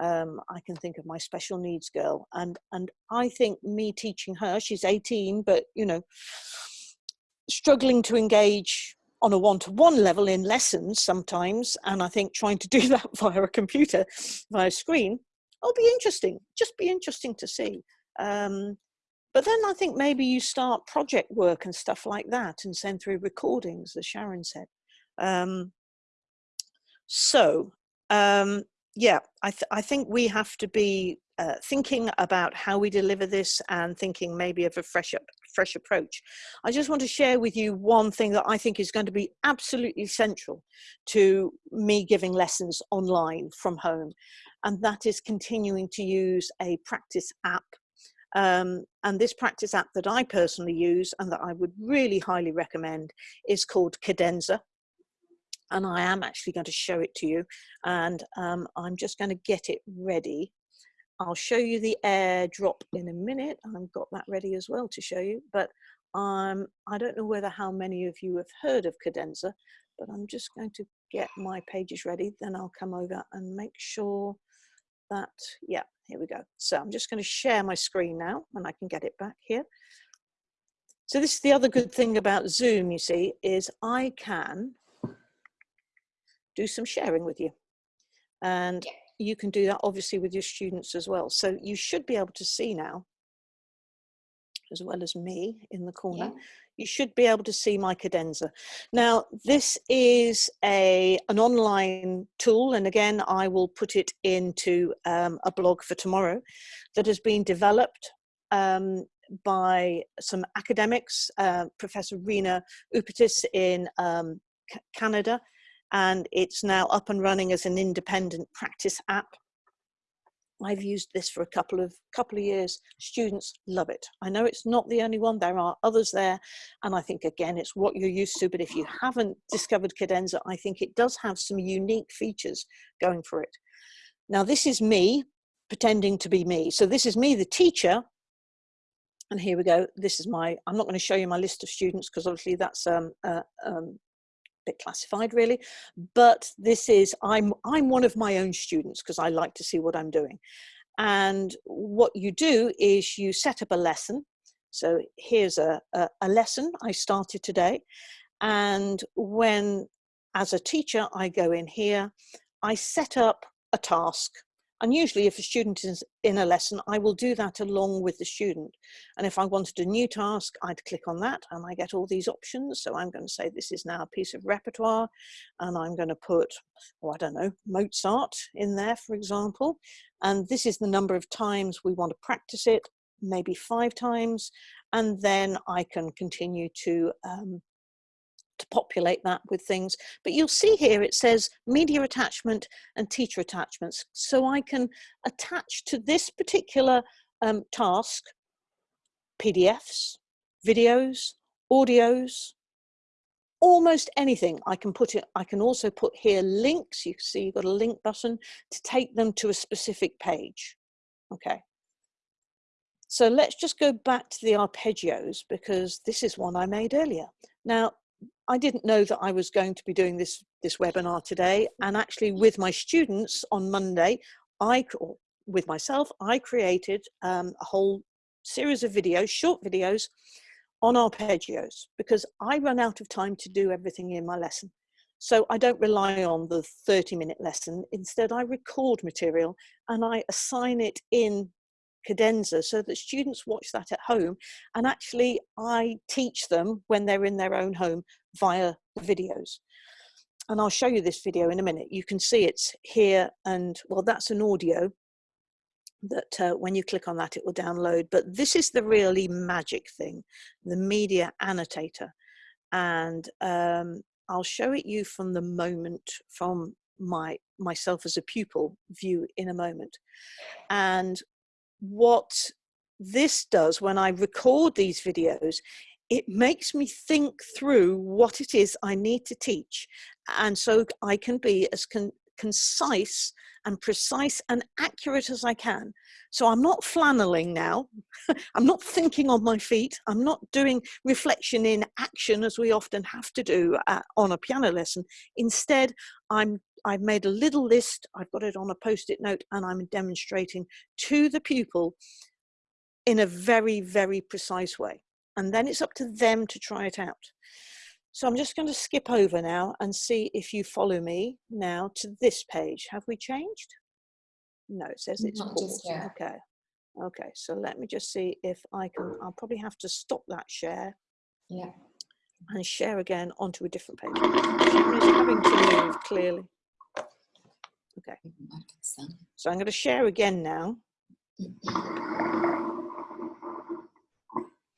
Um, I can think of my special needs girl and and I think me teaching her she's 18 but you know struggling to engage on a one-to-one -one level in lessons sometimes and i think trying to do that via a computer via a screen will be interesting just be interesting to see. Um, but then i think maybe you start project work and stuff like that and send through recordings as sharon said. Um, so um, yeah I, th I think we have to be uh, thinking about how we deliver this and thinking maybe of a fresh fresh approach. I just want to share with you one thing that I think is going to be absolutely central to me giving lessons online from home, and that is continuing to use a practice app. Um, and this practice app that I personally use and that I would really highly recommend is called Cadenza and I am actually going to show it to you and um, I'm just going to get it ready I'll show you the airdrop in a minute. I've got that ready as well to show you, but um, I don't know whether how many of you have heard of Cadenza, but I'm just going to get my pages ready. Then I'll come over and make sure that, yeah, here we go. So I'm just going to share my screen now and I can get it back here. So this is the other good thing about Zoom, you see, is I can do some sharing with you. And you can do that obviously with your students as well. So you should be able to see now, as well as me in the corner, yeah. you should be able to see my cadenza. Now, this is a an online tool, and again, I will put it into um, a blog for tomorrow that has been developed um, by some academics, uh, Professor Rena Upitis in um, Canada, and it's now up and running as an independent practice app. I've used this for a couple of couple of years. Students love it. I know it's not the only one. There are others there, and I think again it's what you're used to. But if you haven't discovered Cadenza, I think it does have some unique features going for it. Now this is me pretending to be me. So this is me, the teacher, and here we go. This is my. I'm not going to show you my list of students because obviously that's um, uh, um, bit classified really. But this is i'm i'm one of my own students because i like to see what i'm doing. And what you do is you set up a lesson. So here's a, a, a lesson i started today. And when as a teacher i go in here i set up a task And usually if a student is in a lesson, I will do that along with the student. And if I wanted a new task, I'd click on that and I get all these options. So I'm going to say this is now a piece of repertoire and I'm going to put, oh, I don't know, Mozart in there, for example. And this is the number of times we want to practice it, maybe five times. And then I can continue to um, to populate that with things. But you'll see here it says media attachment and teacher attachments. So I can attach to this particular um, task PDFs, videos, audios, almost anything I can put it. I can also put here links. You see you've got a link button to take them to a specific page. Okay. So let's just go back to the arpeggios because this is one I made earlier. Now, I didn't know that I was going to be doing this, this webinar today. And actually with my students on Monday, I, with myself, I created um, a whole series of videos, short videos on arpeggios because I run out of time to do everything in my lesson. So I don't rely on the 30 minute lesson. Instead, I record material and I assign it in cadenza so that students watch that at home and actually I teach them when they're in their own home via the videos. And I'll show you this video in a minute. You can see it's here and well, that's an audio that uh, when you click on that, it will download. But this is the really magic thing, the media annotator. And um, I'll show it you from the moment from my myself as a pupil view in a moment. And what this does when I record these videos it makes me think through what it is I need to teach. And so I can be as con concise and precise and accurate as I can. So I'm not flanneling now. I'm not thinking on my feet. I'm not doing reflection in action as we often have to do uh, on a piano lesson. Instead, I'm I've made a little list, I've got it on a post-it note and I'm demonstrating to the pupil in a very, very precise way and then it's up to them to try it out. So I'm just going to skip over now and see if you follow me now to this page. Have we changed? No, it says it's Not paused. Okay. Okay, so let me just see if I can, I'll probably have to stop that share. Yeah. And share again onto a different page. It's having to move clearly. Okay. So I'm going to share again now.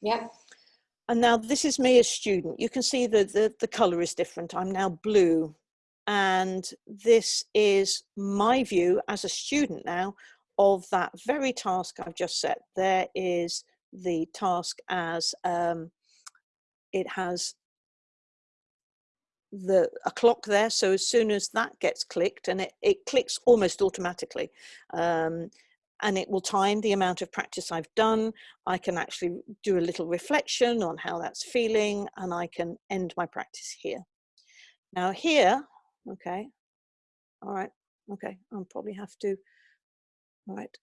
Yep. And now this is me as student. You can see that the, the color is different. I'm now blue. And this is my view as a student now of that very task I've just set. There is the task as um, it has the a clock there so as soon as that gets clicked and it, it clicks almost automatically um, and it will time the amount of practice I've done. I can actually do a little reflection on how that's feeling and I can end my practice here. Now here, okay, all right, okay, I'll probably have to, all right,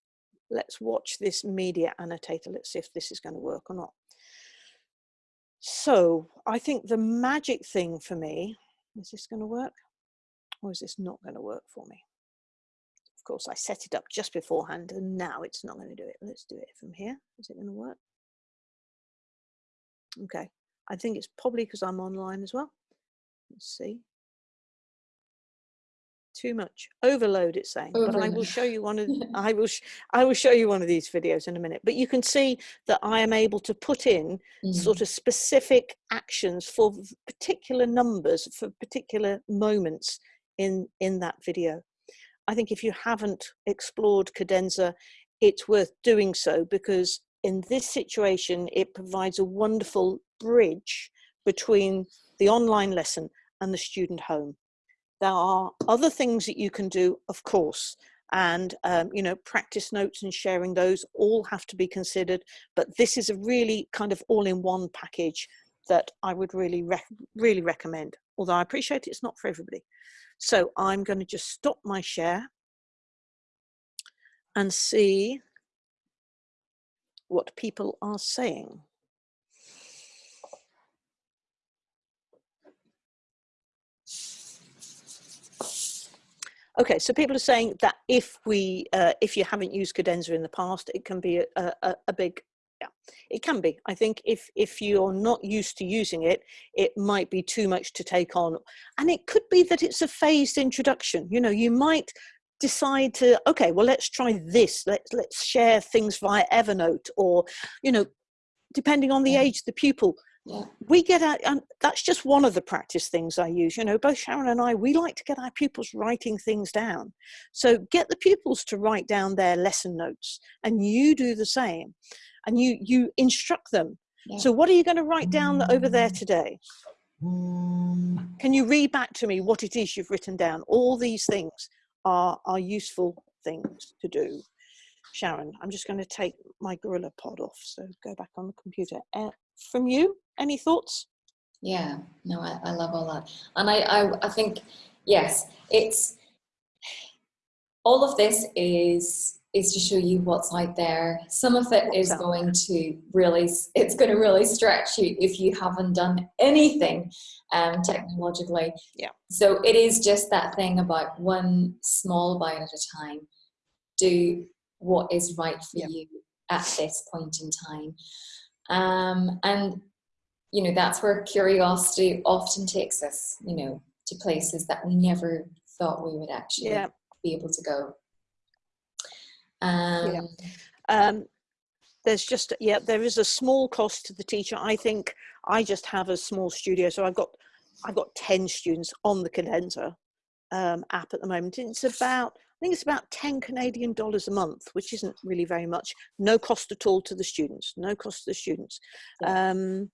let's watch this media annotator. Let's see if this is going to work or not. So I think the magic thing for me, is this going to work? Or is this not going to work for me? Of course, I set it up just beforehand and now it's not going to do it. Let's do it from here. Is it going to work? Okay. I think it's probably because I'm online as well. Let's see. Too much overload, it's saying. But I will show you one of. I will. I will show you one of these videos in a minute. But you can see that I am able to put in mm. sort of specific actions for particular numbers for particular moments in in that video. I think if you haven't explored cadenza, it's worth doing so because in this situation, it provides a wonderful bridge between the online lesson and the student home. There are other things that you can do, of course, and um, you know practice notes and sharing those all have to be considered but this is a really kind of all-in-one package that I would really rec really recommend although I appreciate it's not for everybody so I'm going to just stop my share and see what people are saying. Okay, so people are saying that if we, uh, if you haven't used cadenza in the past, it can be a, a, a big, yeah, it can be. I think if if you're not used to using it, it might be too much to take on, and it could be that it's a phased introduction. You know, you might decide to okay, well, let's try this. Let's let's share things via Evernote, or you know, depending on the age of the pupil, Yeah. we get out and that's just one of the practice things i use you know both sharon and i we like to get our pupils writing things down so get the pupils to write down their lesson notes and you do the same and you you instruct them Yeah. so what are you going to write down over there today can you read back to me what it is you've written down all these things are are useful things to do sharon i'm just going to take my gorilla pod off so go back on the computer uh, from you any thoughts Yeah, no, I, I love all that. And I, I, I think, yes, it's, all of this is, is to show you what's out there. Some of it is going to really, it's going to really stretch you if you haven't done anything um, technologically. Yeah. So it is just that thing about one small bite at a time. Do what is right for Yeah. you at this point in time. Um, and you know that's where curiosity often takes us you know to places that we never thought we would actually yeah. be able to go. Um um, there's just yeah there is a small cost to the teacher. I think i just have a small studio so i've got i've got 10 students on the cadenza um, app at the moment. It's about i think it's about 10 canadian dollars a month which isn't really very much no cost at all to the students no cost to the students um,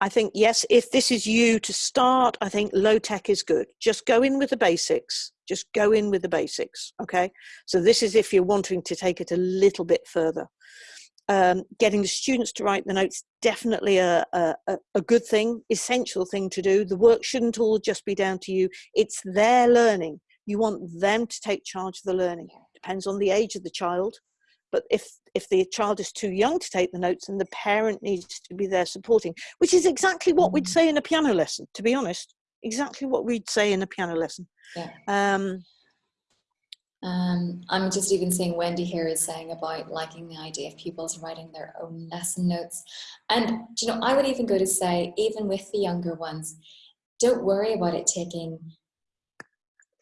i think yes if this is you to start i think low tech is good just go in with the basics just go in with the basics okay so this is if you're wanting to take it a little bit further. Um, getting the students to write the notes definitely a, a, a- a good thing, essential thing to do. The work shouldn't all just be down to you. It's their learning. You want them to take charge of the learning. Depends on the age of the child. But if if the child is too young to take the notes, then the parent needs to be there supporting, which is exactly what we'd say in a piano lesson. To be honest, exactly what we'd say in a piano lesson. Yeah. Um, um i'm just even seeing wendy here is saying about liking the idea of pupils writing their own lesson notes and you know i would even go to say even with the younger ones don't worry about it taking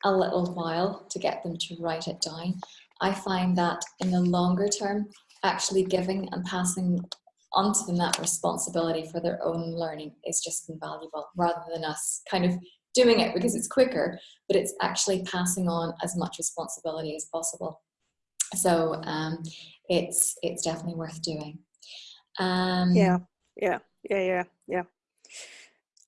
a little while to get them to write it down. I find that in the longer term actually giving and passing onto them that responsibility for their own learning is just invaluable rather than us kind of doing it because it's quicker but it's actually passing on as much responsibility as possible. So um, it's it's definitely worth doing. Um, Yeah, yeah, yeah, yeah, yeah.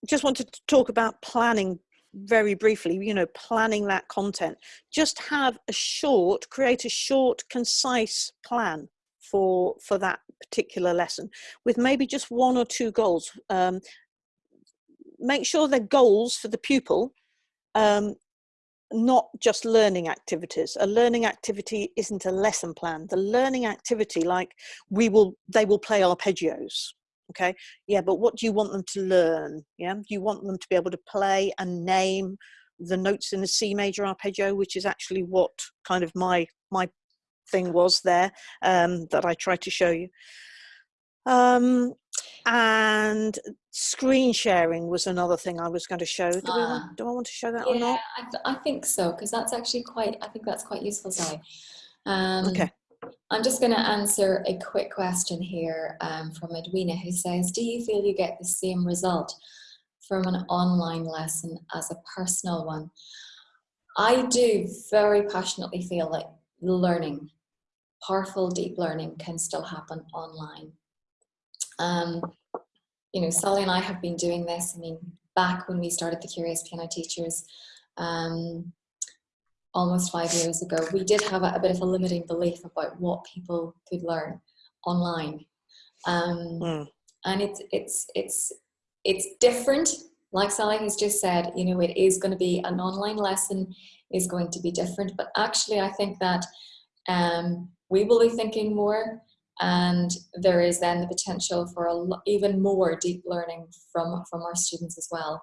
Just wanted to talk about planning very briefly, you know, planning that content. Just have a short, create a short, concise plan for for that particular lesson with maybe just one or two goals. Um, make sure they're goals for the pupil, um, not just learning activities. A learning activity isn't a lesson plan. The learning activity, like we will, they will play arpeggios. Okay, yeah, but what do you want them to learn? Yeah, you want them to be able to play and name the notes in the C major arpeggio, which is actually what kind of my my thing was there um, that I tried to show you. Um, and screen sharing was another thing I was going to show. Do, we Ah. want, do I want to show that or yeah not? I, th- I think so because that's actually quite i think that's quite useful sally um, Okay. I'm just going to answer a quick question here um, from edwina who says do you feel you get the same result from an online lesson as a personal one i do very passionately feel that learning powerful deep learning can still happen online um, you know, Sally and I have been doing this. I mean, back when we started the Curious Piano Teachers, um, almost five years ago, we did have a, a bit of a limiting belief about what people could learn online, um, Mm. and it's it's it's it's different. Like Sally has just said, you know, it is going to be an online lesson is going to be different, but actually, I think that um, we will be thinking more and there is then the potential for a even more deep learning from from our students as well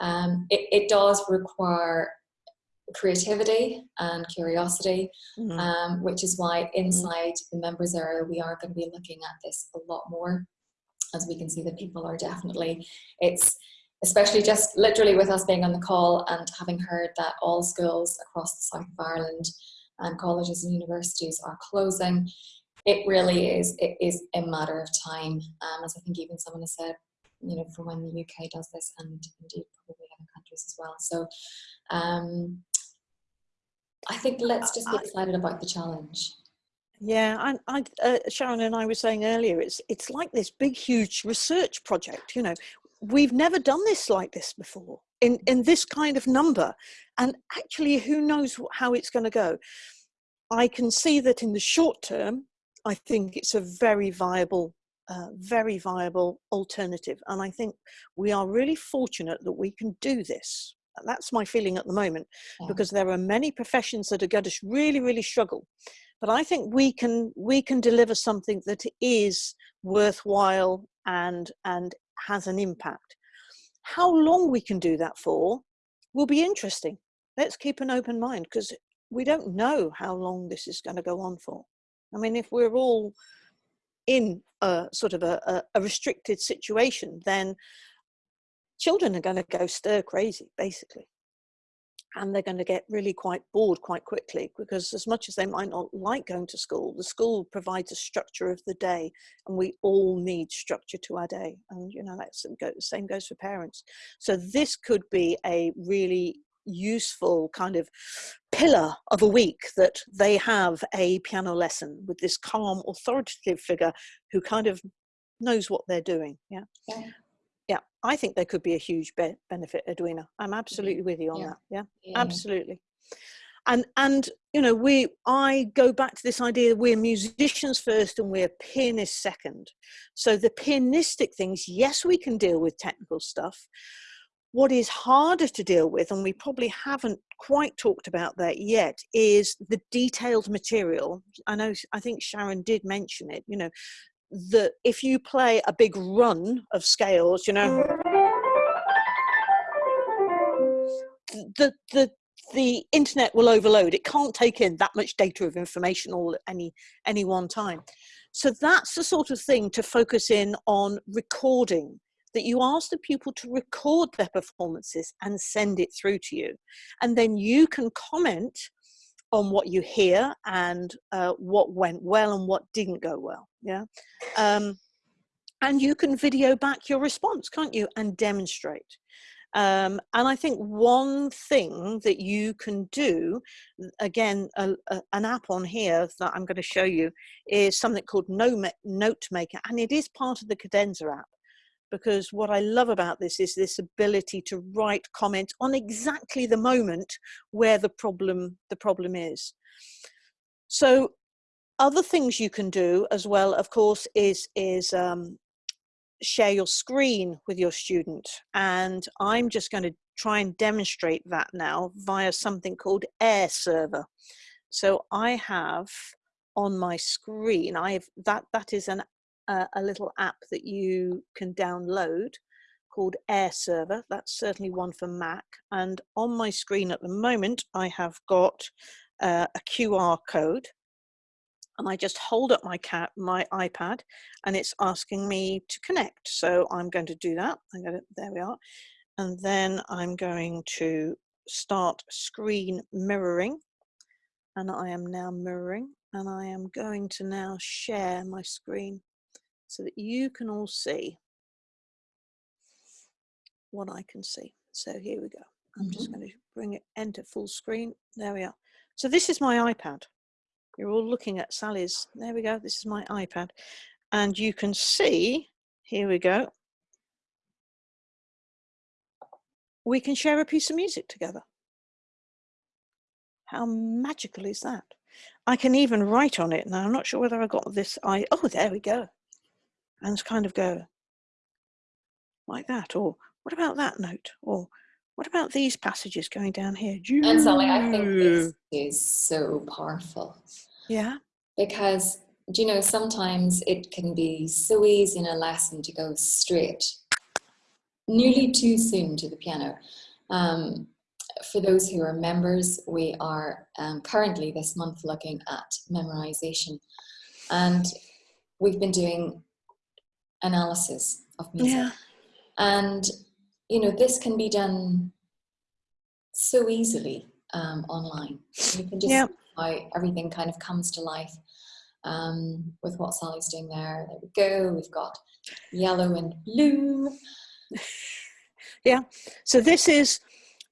um, it, it does require creativity and curiosity, Mhm. um, which is why inside the members area we are going to be looking at this a lot more, as we can see that people are definitely, it's especially just literally with us being on the call and having heard that all schools across the south of Ireland and colleges and universities are closing, it really is, it is a matter of time, um, as I think even someone has said, you know, from when the UK does this and indeed probably other countries as well. So um, I think let's just be excited about the challenge. Yeah, I, I, uh, Sharon and I were saying earlier, it's it's like this big, huge research project. You know, we've never done this like this before in in this kind of number, and actually, who knows how it's going to go? I can see that in the short term, I think it's a very viable, uh, very viable alternative, and I think we are really fortunate that we can do this. That's my feeling at the moment Yeah. because there are many professions that are going to really, really struggle. But I think we can we can deliver something that is worthwhile and and has an impact. How long we can do that for will be interesting. Let's keep an open mind because we don't know how long this is going to go on for. I mean, if we're all in a sort of a, a, a restricted situation, then children are going to go stir crazy, basically. And they're going to get really quite bored quite quickly because as much as they might not like going to school the school provides a structure of the day and we all need structure to our day and you know that's the same goes for parents. So this could be a really useful kind of pillar of a week that they have a piano lesson with this calm authoritative figure who kind of knows what they're doing yeah? Yeah. I think there could be a huge be- benefit edwina. I'm mm-hmm. absolutely with you on Yeah. that yeah Yeah. absolutely. And and you know we i go back to this idea that we're musicians first and we're pianists second. So the pianistic things yes we can deal with technical stuff. What is harder to deal with and we probably haven't quite talked about that yet is the detailed material. I know i think sharon did mention it you know that if you play a big run of scales you know the the the internet will overload. It can't take in that much data of information all at any any one time. So that's the sort of thing to focus in on recording that you ask the pupil to record their performances and send it through to you. And then you can comment on what you hear and uh, what went well and what didn't go well yeah um, and you can video back your response can't you and demonstrate um, and I think one thing that you can do, again, a, a, an app on here that I'm going to show you is something called Nome- NoteMaker, and it is part of the Cadenza app. Because what I love about this is this ability to write comments on exactly the moment where the problem the problem is. So, other things you can do as well, of course, is is um, share your screen with your student. And I'm just going to try and demonstrate that now via something called AirServer. So I have on my screen, I have that that is an uh, a little app that you can download called AirServer. That's certainly one for Mac. And on my screen at the moment, I have got uh, a QR code and I just hold up my cat, my iPad, and it's asking me to connect. So I'm going to do that. I'm going to, there we are, and then I'm going to start screen mirroring, and I am now mirroring, and I am going to now share my screen so that you can all see what I can see. So here we go. I'm just mm-hmm. going to bring it enter full screen. There we are. So this is my iPad. You're all looking at Sally's. There we go. This is my iPad. And you can see, here we go. We can share a piece of music together. How magical is that? I can even write on it. Now, I'm not sure whether I got this. I Oh, there we go. And kind of go like that. Or what about that note? Or what about these passages going down here? And Sally, I think this is so powerful Yeah. because, do you know, sometimes it can be so easy in a lesson to go straight, nearly too soon to the piano. Um, for those who are members, we are um, currently this month looking at memorization. And we've been doing analysis of music. Yeah. And, you know, this can be done so easily um, online. You can just Yeah. see how everything kind of comes to life um, with what Sally's doing there. There we go. We've got yellow and blue. Yeah. So this is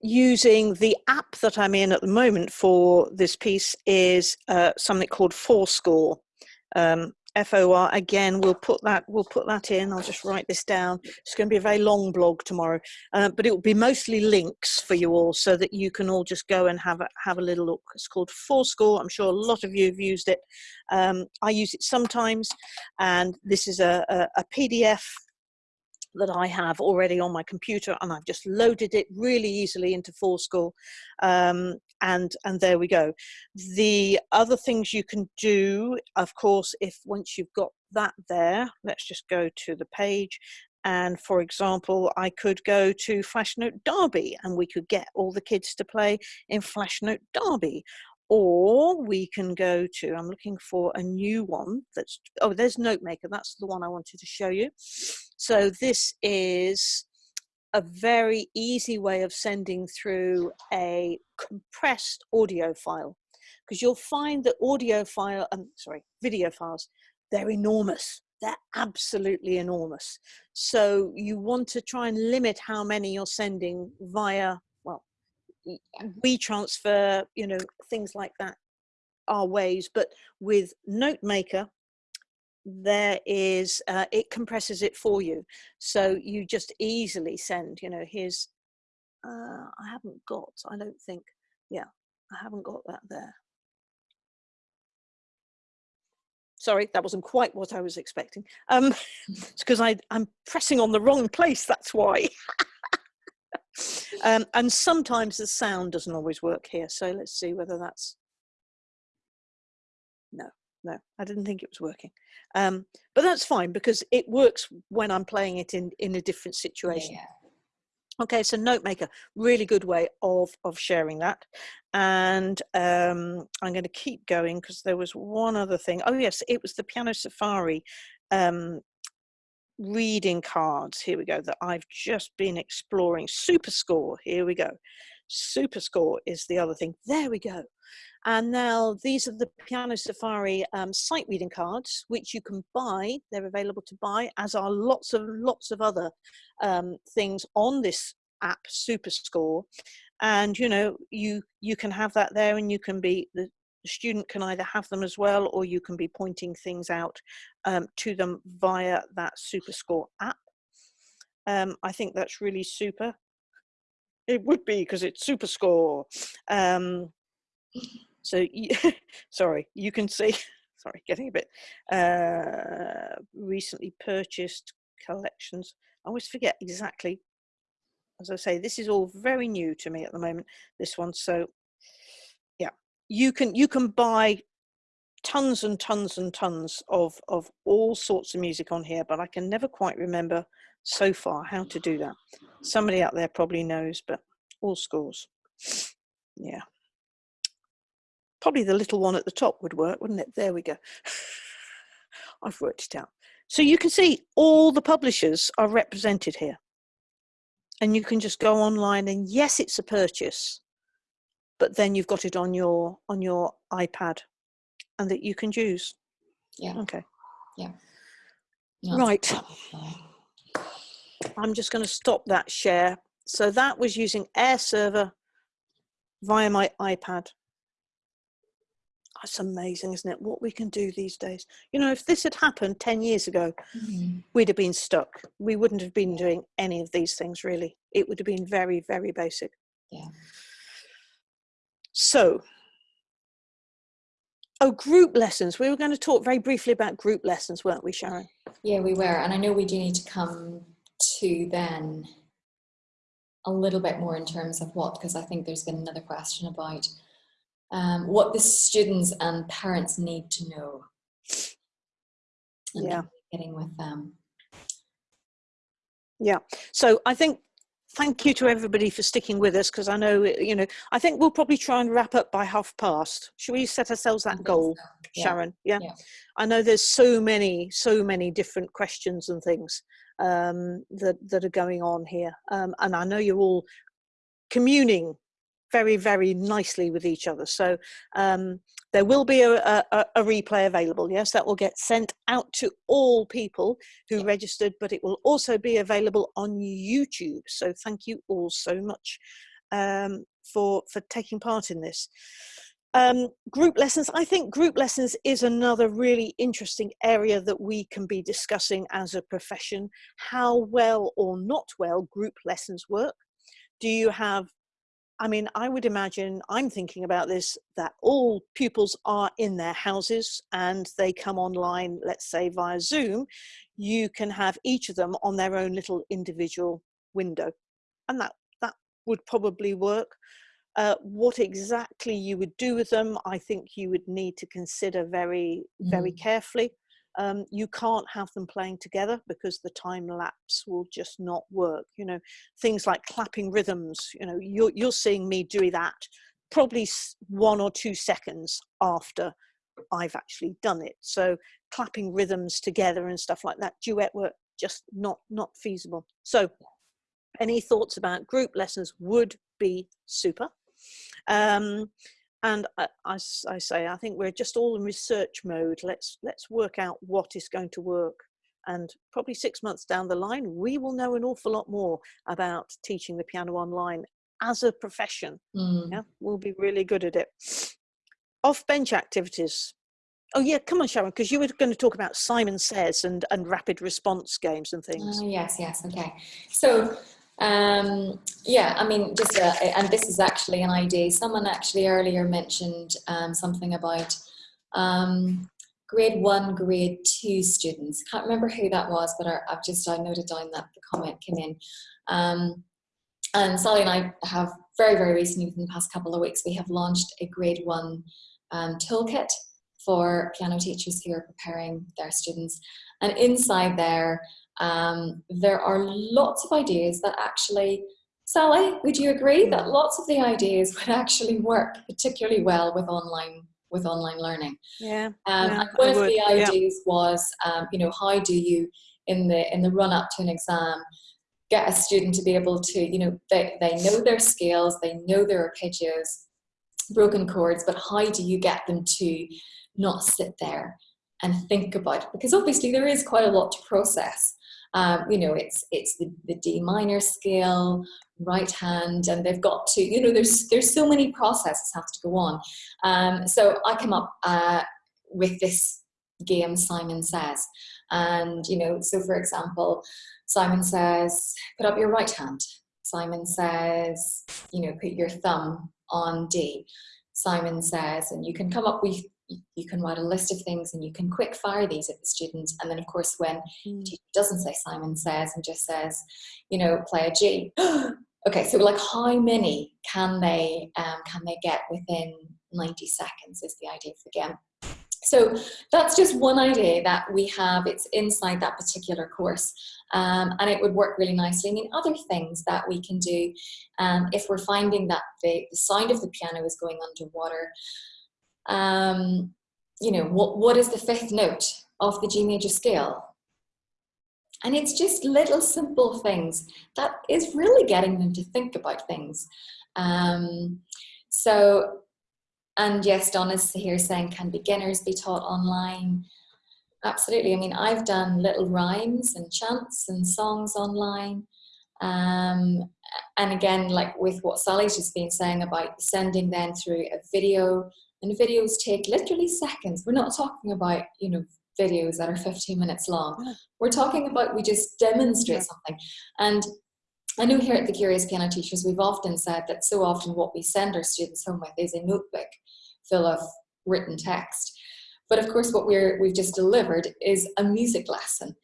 using the app that I'm in at the moment for this piece is uh, something called forScore. Um, FOR again, we'll put that we'll put that in. I'll just write this down. It's going to be a very long blog tomorrow, uh, but it will be mostly links for you all, so that you can all just go and have a have a little look. It's called forScore. I'm sure a lot of you have used it. Um, I use it sometimes, and this is a, a, a PDF that I have already on my computer and I've just loaded it really easily into forScore um, and and there we go. The other things you can do of course if once you've got that there let's just go to the page. And for example I could go to Flashnote Derby and we could get all the kids to play in Flashnote Derby. Or we can go to i'm looking for a new one that's oh there's notemaker. That's the one i wanted to show you. So this is a very easy way of sending through a compressed audio file because you'll find that audio file um, sorry video files they're enormous. They're absolutely enormous. So you want to try and limit how many you're sending via well WeTransfer you know things like that are ways but with notemaker there is uh, it compresses it for you. So you just easily send you know here's uh, i haven't got i don't think yeah i haven't got that there. Sorry that wasn't quite what i was expecting. Um it's because i i'm pressing on the wrong place that's why. Um, and sometimes the sound doesn't always work here so let's see whether that's no i didn't think it was working. Um, but that's fine because it works when i'm playing it in in a different situation. Yeah. okay so notemaker really good way of of sharing that. And um i'm going to keep going because there was one other thing. Oh yes it was the piano safari um reading cards here we go that i've just been exploring. Super score here we go. Super score is the other thing. There we go and now these are the piano safari um, sight reading cards which you can buy. They're available to buy as are lots of lots of other um, things on this app SuperScore. and you know you you can have that there and you can be the student can either have them as well or you can be pointing things out um, to them via that superscore app. Um, i think that's really super. It would be because it's superscore. Um, so sorry you can see sorry getting a bit uh, recently purchased collections. I always forget exactly as i say this is all very new to me at the moment this one so yeah. You can you can buy tons and tons and tons of of all sorts of music on here but i can never quite remember so far how to do that. Somebody out there probably knows but all scores. Yeah probably the little one at the top would work wouldn't it? There we go. I've worked it out. So you can see all the publishers are represented here. And you can just go online and yes it's a purchase but then you've got it on your on your ipad and that you can use. Yeah. okay. No, right. I'm just going to stop that share. So that was using AirServer via my ipad that's amazing isn't it? What we can do these days. You know if this had happened 10 years ago Mhm. we'd have been stuck. We wouldn't have been doing any of these things really. It would have been very very basic. Yeah. so oh group lessons. We were going to talk very briefly about group lessons weren't we sharon? Yeah, we were. And I know we do need to come to then a little bit more in terms of what, because I think there's been another question about um, what the students and parents need to know. And Yeah. getting with them. Yeah. so i think thank you to everybody for sticking with us because I know, you know, I think we'll probably try and wrap up by half past. Should we set ourselves that goal, so. yeah. Sharon? Yeah? yeah. I know there's so many, so many different questions and things um, that, that are going on here. Um, and I know you're all communing very, very nicely with each other. So um, there will be a, a, a, replay available. Yes, that will get sent out to all people who registered, but it will also be available on YouTube. So thank you all so much um, for, for taking part in this. Um, group lessons, I think group lessons is another really interesting area that we can be discussing as a profession, how well or not well group lessons work. Do you have I mean, I would imagine, I'm thinking about this, that all pupils are in their houses and they come online, let's say via Zoom, you can have each of them on their own little individual window. And that, that would probably work. Uh, what exactly you would do with them, I think you would need to consider very, very mm. carefully um, you can't have them playing together because the time lapse will just not work. You know, things like clapping rhythms, you know, you're, you're seeing me do that probably one or two seconds after I've actually done it. So clapping rhythms together and stuff like that, duet work, just not, not feasible. So any thoughts about group lessons would be super. Um, and I, I, I, say I think we're just all in research mode. Let's let's work out what is going to work. And probably six months down the line we will know an awful lot more about teaching the piano online as a profession. Mm. yeah we'll be really good at it. Off bench activities. Oh yeah come on sharon because you were going to talk about simon says and and rapid response games and things. Uh, yes yes okay. So um, yeah, I mean, just, uh, and this is actually an idea. Someone actually earlier mentioned um, something about um, grade one, grade two students. Can't remember who that was, but I, have just, I noted down that the comment came in. Um, and Sally and I have very, very recently, within the past couple of weeks, we have launched a grade one um, toolkit for piano teachers who are preparing their students. And inside there, um, there are lots of ideas that actually, Sally, would you agree that lots of the ideas would actually work particularly well with online with online learning? Yeah. Um, yeah one I of would, the ideas yeah. was, um, you know, how do you in the in the run up to an exam get a student to be able to, you know, they, they know their scales, they know their arpeggios, broken chords, but how do you get them to not sit there and think about it? Because obviously there is quite a lot to process. Um, you know, it's it's the, the D minor scale, right hand, and they've got to, you know, there's there's so many processes have to go on. Um, so I come up uh, with this game Simon Says. And, you know, so for example, Simon says, put up your right hand. Simon says, you know, put your thumb on D. Simon says, and you can come up with you can write a list of things and you can quick fire these at the students. And then of course, when mm. teacher doesn't say Simon says and just says, you know, play a G. okay, so like how many can they, um, can they get within 90 seconds is the idea of the game. So that's just one idea that we have, it's inside that particular course um, and it would work really nicely. I mean, other things that we can do um, if we're finding that the, the sound of the piano is going underwater, um, you know, what, what is the fifth note of the G major scale? And it's just little simple things that is really getting them to think about things. Um, so, and yes, Donna's here saying, can beginners be taught online? Absolutely. I mean, I've done little rhymes and chants and songs online. Um, and again, like with what Sally's just been saying about sending them through a video and videos take literally seconds. We're not talking about, you know, videos that are 15 minutes long. We're talking about we just demonstrate something. And I know here at the Curious Piano Teachers, we've often said that so often what we send our students home with is a notebook full of written text. But of course, what we're, we've just delivered is a music lesson.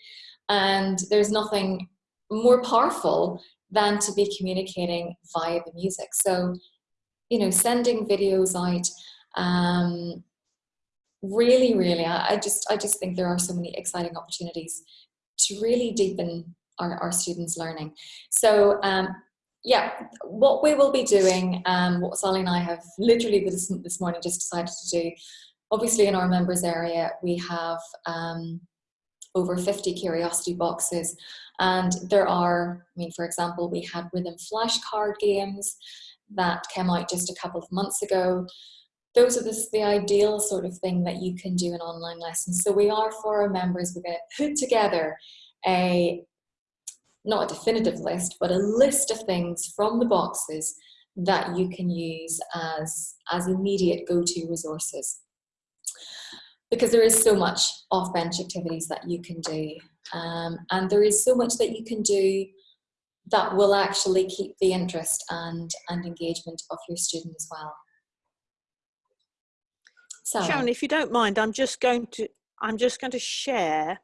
And there's nothing more powerful than to be communicating via the music. So, you know, sending videos out um, really, really, I, just, I just think there are so many exciting opportunities to really deepen our, our students' learning. So um, yeah, what we will be doing, um, what Sally and I have literally this, this morning just decided to do, obviously in our members area, we have um, over 50 curiosity boxes and there are, I mean, for example, we had rhythm flashcard games that came out just a couple of months ago. Those are the, the ideal sort of thing that you can do in online lessons. So we are for our members, we're going to put together a not a definitive list, but a list of things from the boxes that you can use as, as immediate go-to resources. Because there is so much off-bench activities that you can do. Um, and there is so much that you can do that will actually keep the interest and, and engagement of your student as well. So, Sharon, if you don't mind, I'm just going to I'm just going to share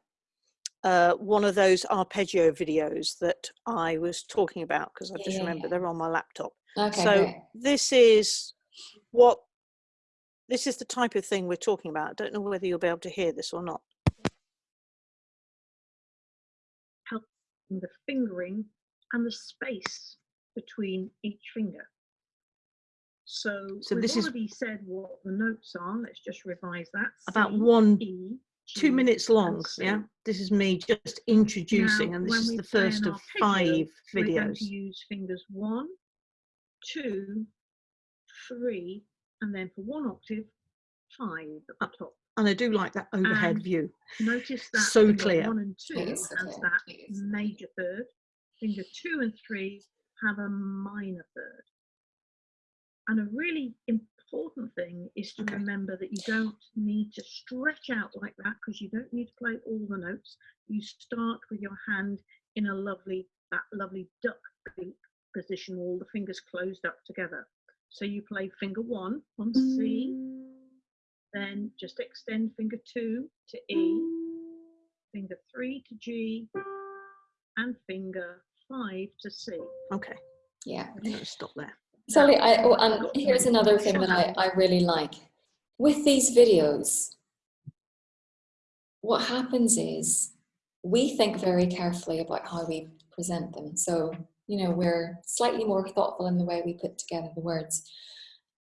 uh, one of those arpeggio videos that I was talking about because I just yeah, remember yeah. they're on my laptop. Okay, so great. this is what this is the type of thing we're talking about. I don't know whether you'll be able to hear this or not. Helping the fingering and the space between each finger. So, so this already is said what the notes are. Let's just revise that. About C, one e, two minutes long. Yeah, this is me just introducing, now, and this is the first of five videos. We're going to use fingers one, two, three, and then for one octave, five at the uh, top. And I do like that overhead and view. Notice that so clear. One and two has that major third. Finger two and three have a minor third. And a really important thing is to okay. remember that you don't need to stretch out like that because you don't need to play all the notes. You start with your hand in a lovely, that lovely duck beak position, all the fingers closed up together. So you play finger one on C, mm. then just extend finger two to E, mm. finger three to G, and finger five to C. Okay. Yeah. I'm going to stop there. Sally, I, oh, and here's another thing that I, I really like. With these videos, what happens is we think very carefully about how we present them. So, you know, we're slightly more thoughtful in the way we put together the words.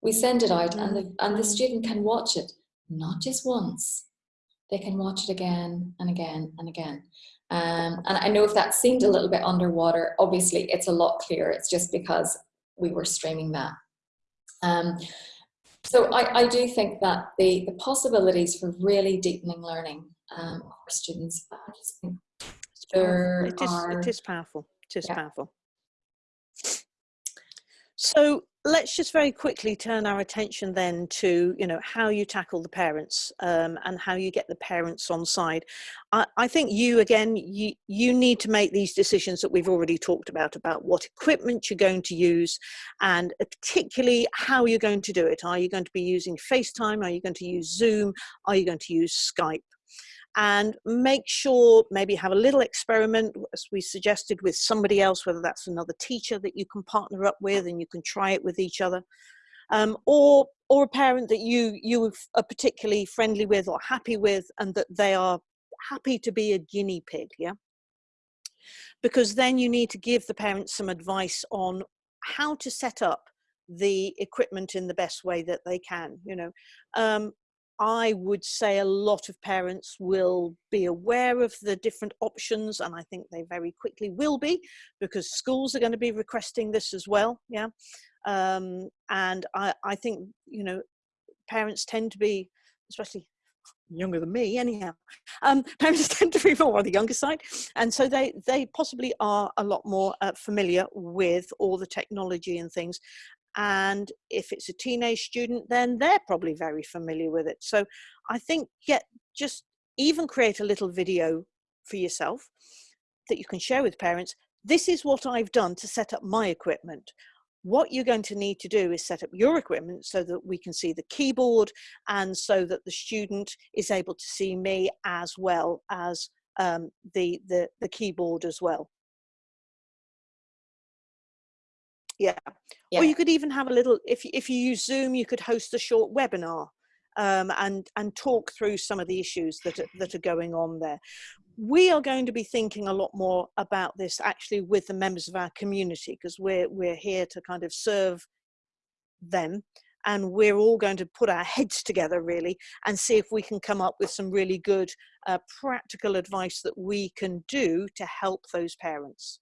We send it out and the, and the student can watch it, not just once, they can watch it again and again and again. Um, and I know if that seemed a little bit underwater, obviously it's a lot clearer. It's just because we were streaming that. Um, so I, I, do think that the, the possibilities for really deepening learning um, for students, I just think there it is, are, it is powerful. It is yeah. powerful. So let's just very quickly turn our attention then to you know how you tackle the parents um, and how you get the parents on side. I, I, think you again you you need to make these decisions that we've already talked about about what equipment you're going to use and particularly how you're going to do it. Are you going to be using FaceTime? Are you going to use Zoom? Are you going to use Skype and make sure maybe have a little experiment as we suggested with somebody else whether that's another teacher that you can partner up with and you can try it with each other um, or or a parent that you you are particularly friendly with or happy with and that they are happy to be a guinea pig yeah? Because then you need to give the parents some advice on how to set up the equipment in the best way that they can you know? Um, I would say a lot of parents will be aware of the different options and I think they very quickly will be because schools are going to be requesting this as well yeah? Um, and I, I think you know parents tend to be especially younger than me anyhow um, parents tend to be more on the younger side and so they they possibly are a lot more uh, familiar with all the technology and things and if it's a teenage student then they're probably very familiar with it. So i think get just even create a little video for yourself that you can share with parents. This is what i've done to set up my equipment. What you're going to need to do is set up your equipment so that we can see the keyboard and so that the student is able to see me as well as um, the, the, the keyboard as well. Yeah. yeah. Or you could even have a little, if, if you use Zoom, you could host a short webinar um, and and talk through some of the issues that are, that are going on there. We are going to be thinking a lot more about this actually with the members of our community because we're we're here to kind of serve them and we're all going to put our heads together really and see if we can come up with some really good uh, practical advice that we can do to help those parents.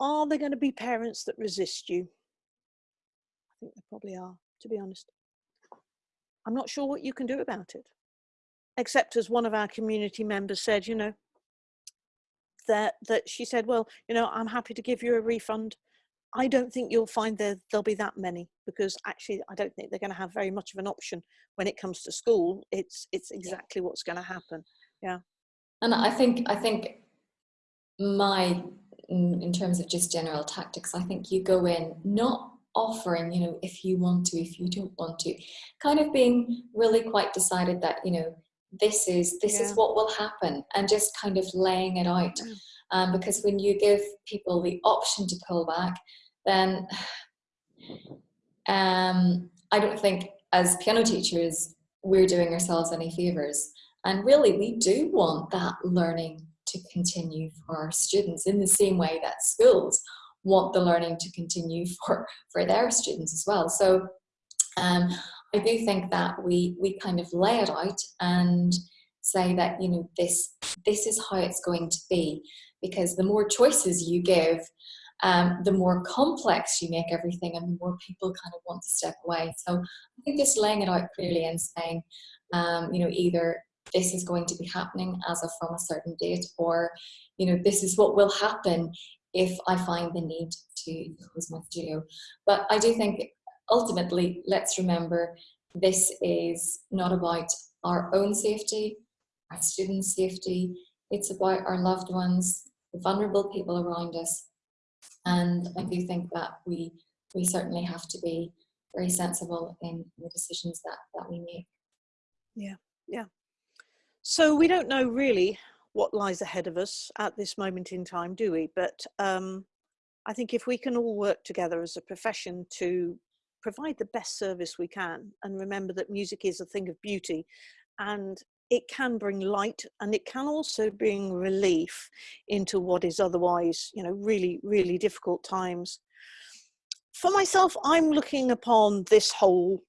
Are there going to be parents that resist you? I think there probably are, to be honest. I'm not sure what you can do about it. Except as one of our community members said, you know, that, that she said, well, you know, I'm happy to give you a refund. I don't think you'll find there, there'll be that many because actually I don't think they're going to have very much of an option when it comes to school. It's, it's exactly what's going to happen. Yeah. And I think, I think my, in terms of just general tactics, I think you go in not offering, you know, if you want to, if you don't want to, kind of being really quite decided that, you know, this is this yeah. is what will happen and just kind of laying it out. Um, because when you give people the option to pull back then um, I don't think as piano teachers we're doing ourselves any favors. And really we do want that learning to continue for our students in the same way that schools want the learning to continue for, for their students as well. So um, I do think that we, we kind of lay it out and say that, you know, this, this is how it's going to be because the more choices you give, um, the more complex you make everything and the more people kind of want to step away. So I think just laying it out clearly and saying, um, you know, either this is going to be happening as of from a certain date or, you know, this is what will happen if I find the need to close my studio. But I do think ultimately, let's remember this is not about our own safety, our students' safety, it's about our loved ones, the vulnerable people around us. And I do think that we, we certainly have to be very sensible in the decisions that, that we make. Yeah, yeah. So we don't know really what lies ahead of us at this moment in time, do we? But um, I think if we can all work together as a profession to provide the best service we can and remember that music is a thing of beauty and it can bring light and it can also bring relief into what is otherwise you know really really difficult times for myself i'm looking upon this whole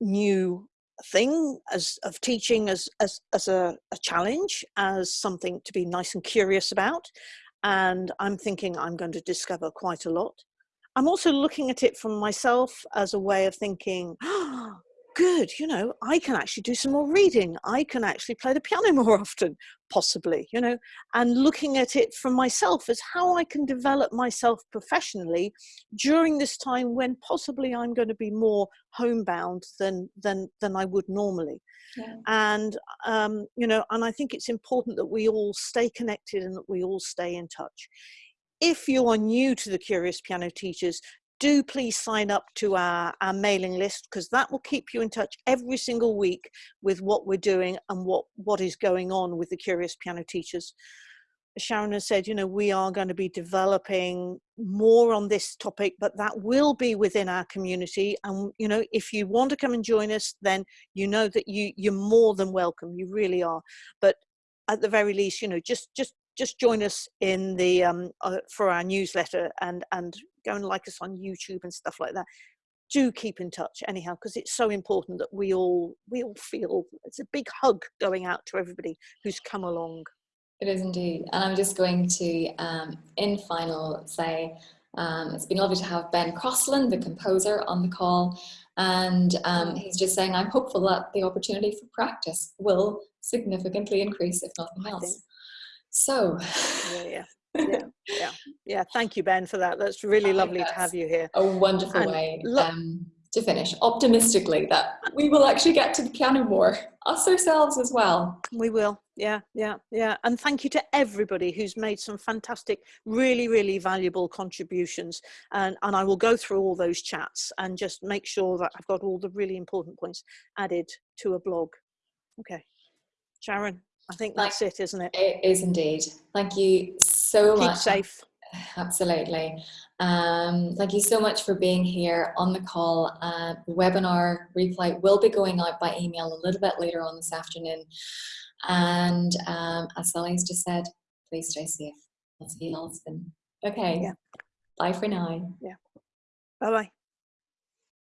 new thing as of teaching as as, as a, a challenge as something to be nice and curious about and i'm thinking i'm going to discover quite a lot. I'm also looking at it from myself as a way of thinking oh, good, you know, I can actually do some more reading. I can actually play the piano more often, possibly, you know, and looking at it from myself as how I can develop myself professionally during this time when possibly I'm going to be more homebound than than than I would normally. Yeah. And um, you know, and I think it's important that we all stay connected and that we all stay in touch if you are new to the Curious Piano Teachers, do please sign up to our, our mailing list because that will keep you in touch every single week with what we're doing and what, what is going on with the Curious Piano Teachers. Sharon has said, you know, we are going to be developing more on this topic, but that will be within our community. And, you know, if you want to come and join us, then you know that you, you're more than welcome. You really are. But at the very least, you know, just, just, just join us in the, um, uh, for our newsletter and, and go and like us on YouTube and stuff like that. Do keep in touch anyhow, because it's so important that we all we all feel it's a big hug going out to everybody who's come along. It is indeed, and I'm just going to, um, in final, say um, it's been lovely to have Ben Crossland, the composer, on the call, and um, he's just saying I'm hopeful that the opportunity for practice will significantly increase, if nothing else. So, yeah, yeah yeah, yeah, yeah. Thank you, Ben, for that. That's really lovely to have you here. A wonderful and way um, to finish optimistically that we will actually get to the piano more, us ourselves as well. We will. Yeah, yeah, yeah. And thank you to everybody who's made some fantastic, really, really valuable contributions. And, and I will go through all those chats and just make sure that I've got all the really important points added to a blog. Okay. Sharon, I think that's it, isn't it? It is indeed. Thank you so Keep much. safe. Absolutely. Um, thank you so much for being here on the call. Uh, the webinar replay will be going out by email a little bit later on this afternoon. And um, as Sally's just said, please stay safe. I'll see you all soon. Okay. Yeah. Bye for now. Yeah. Bye bye.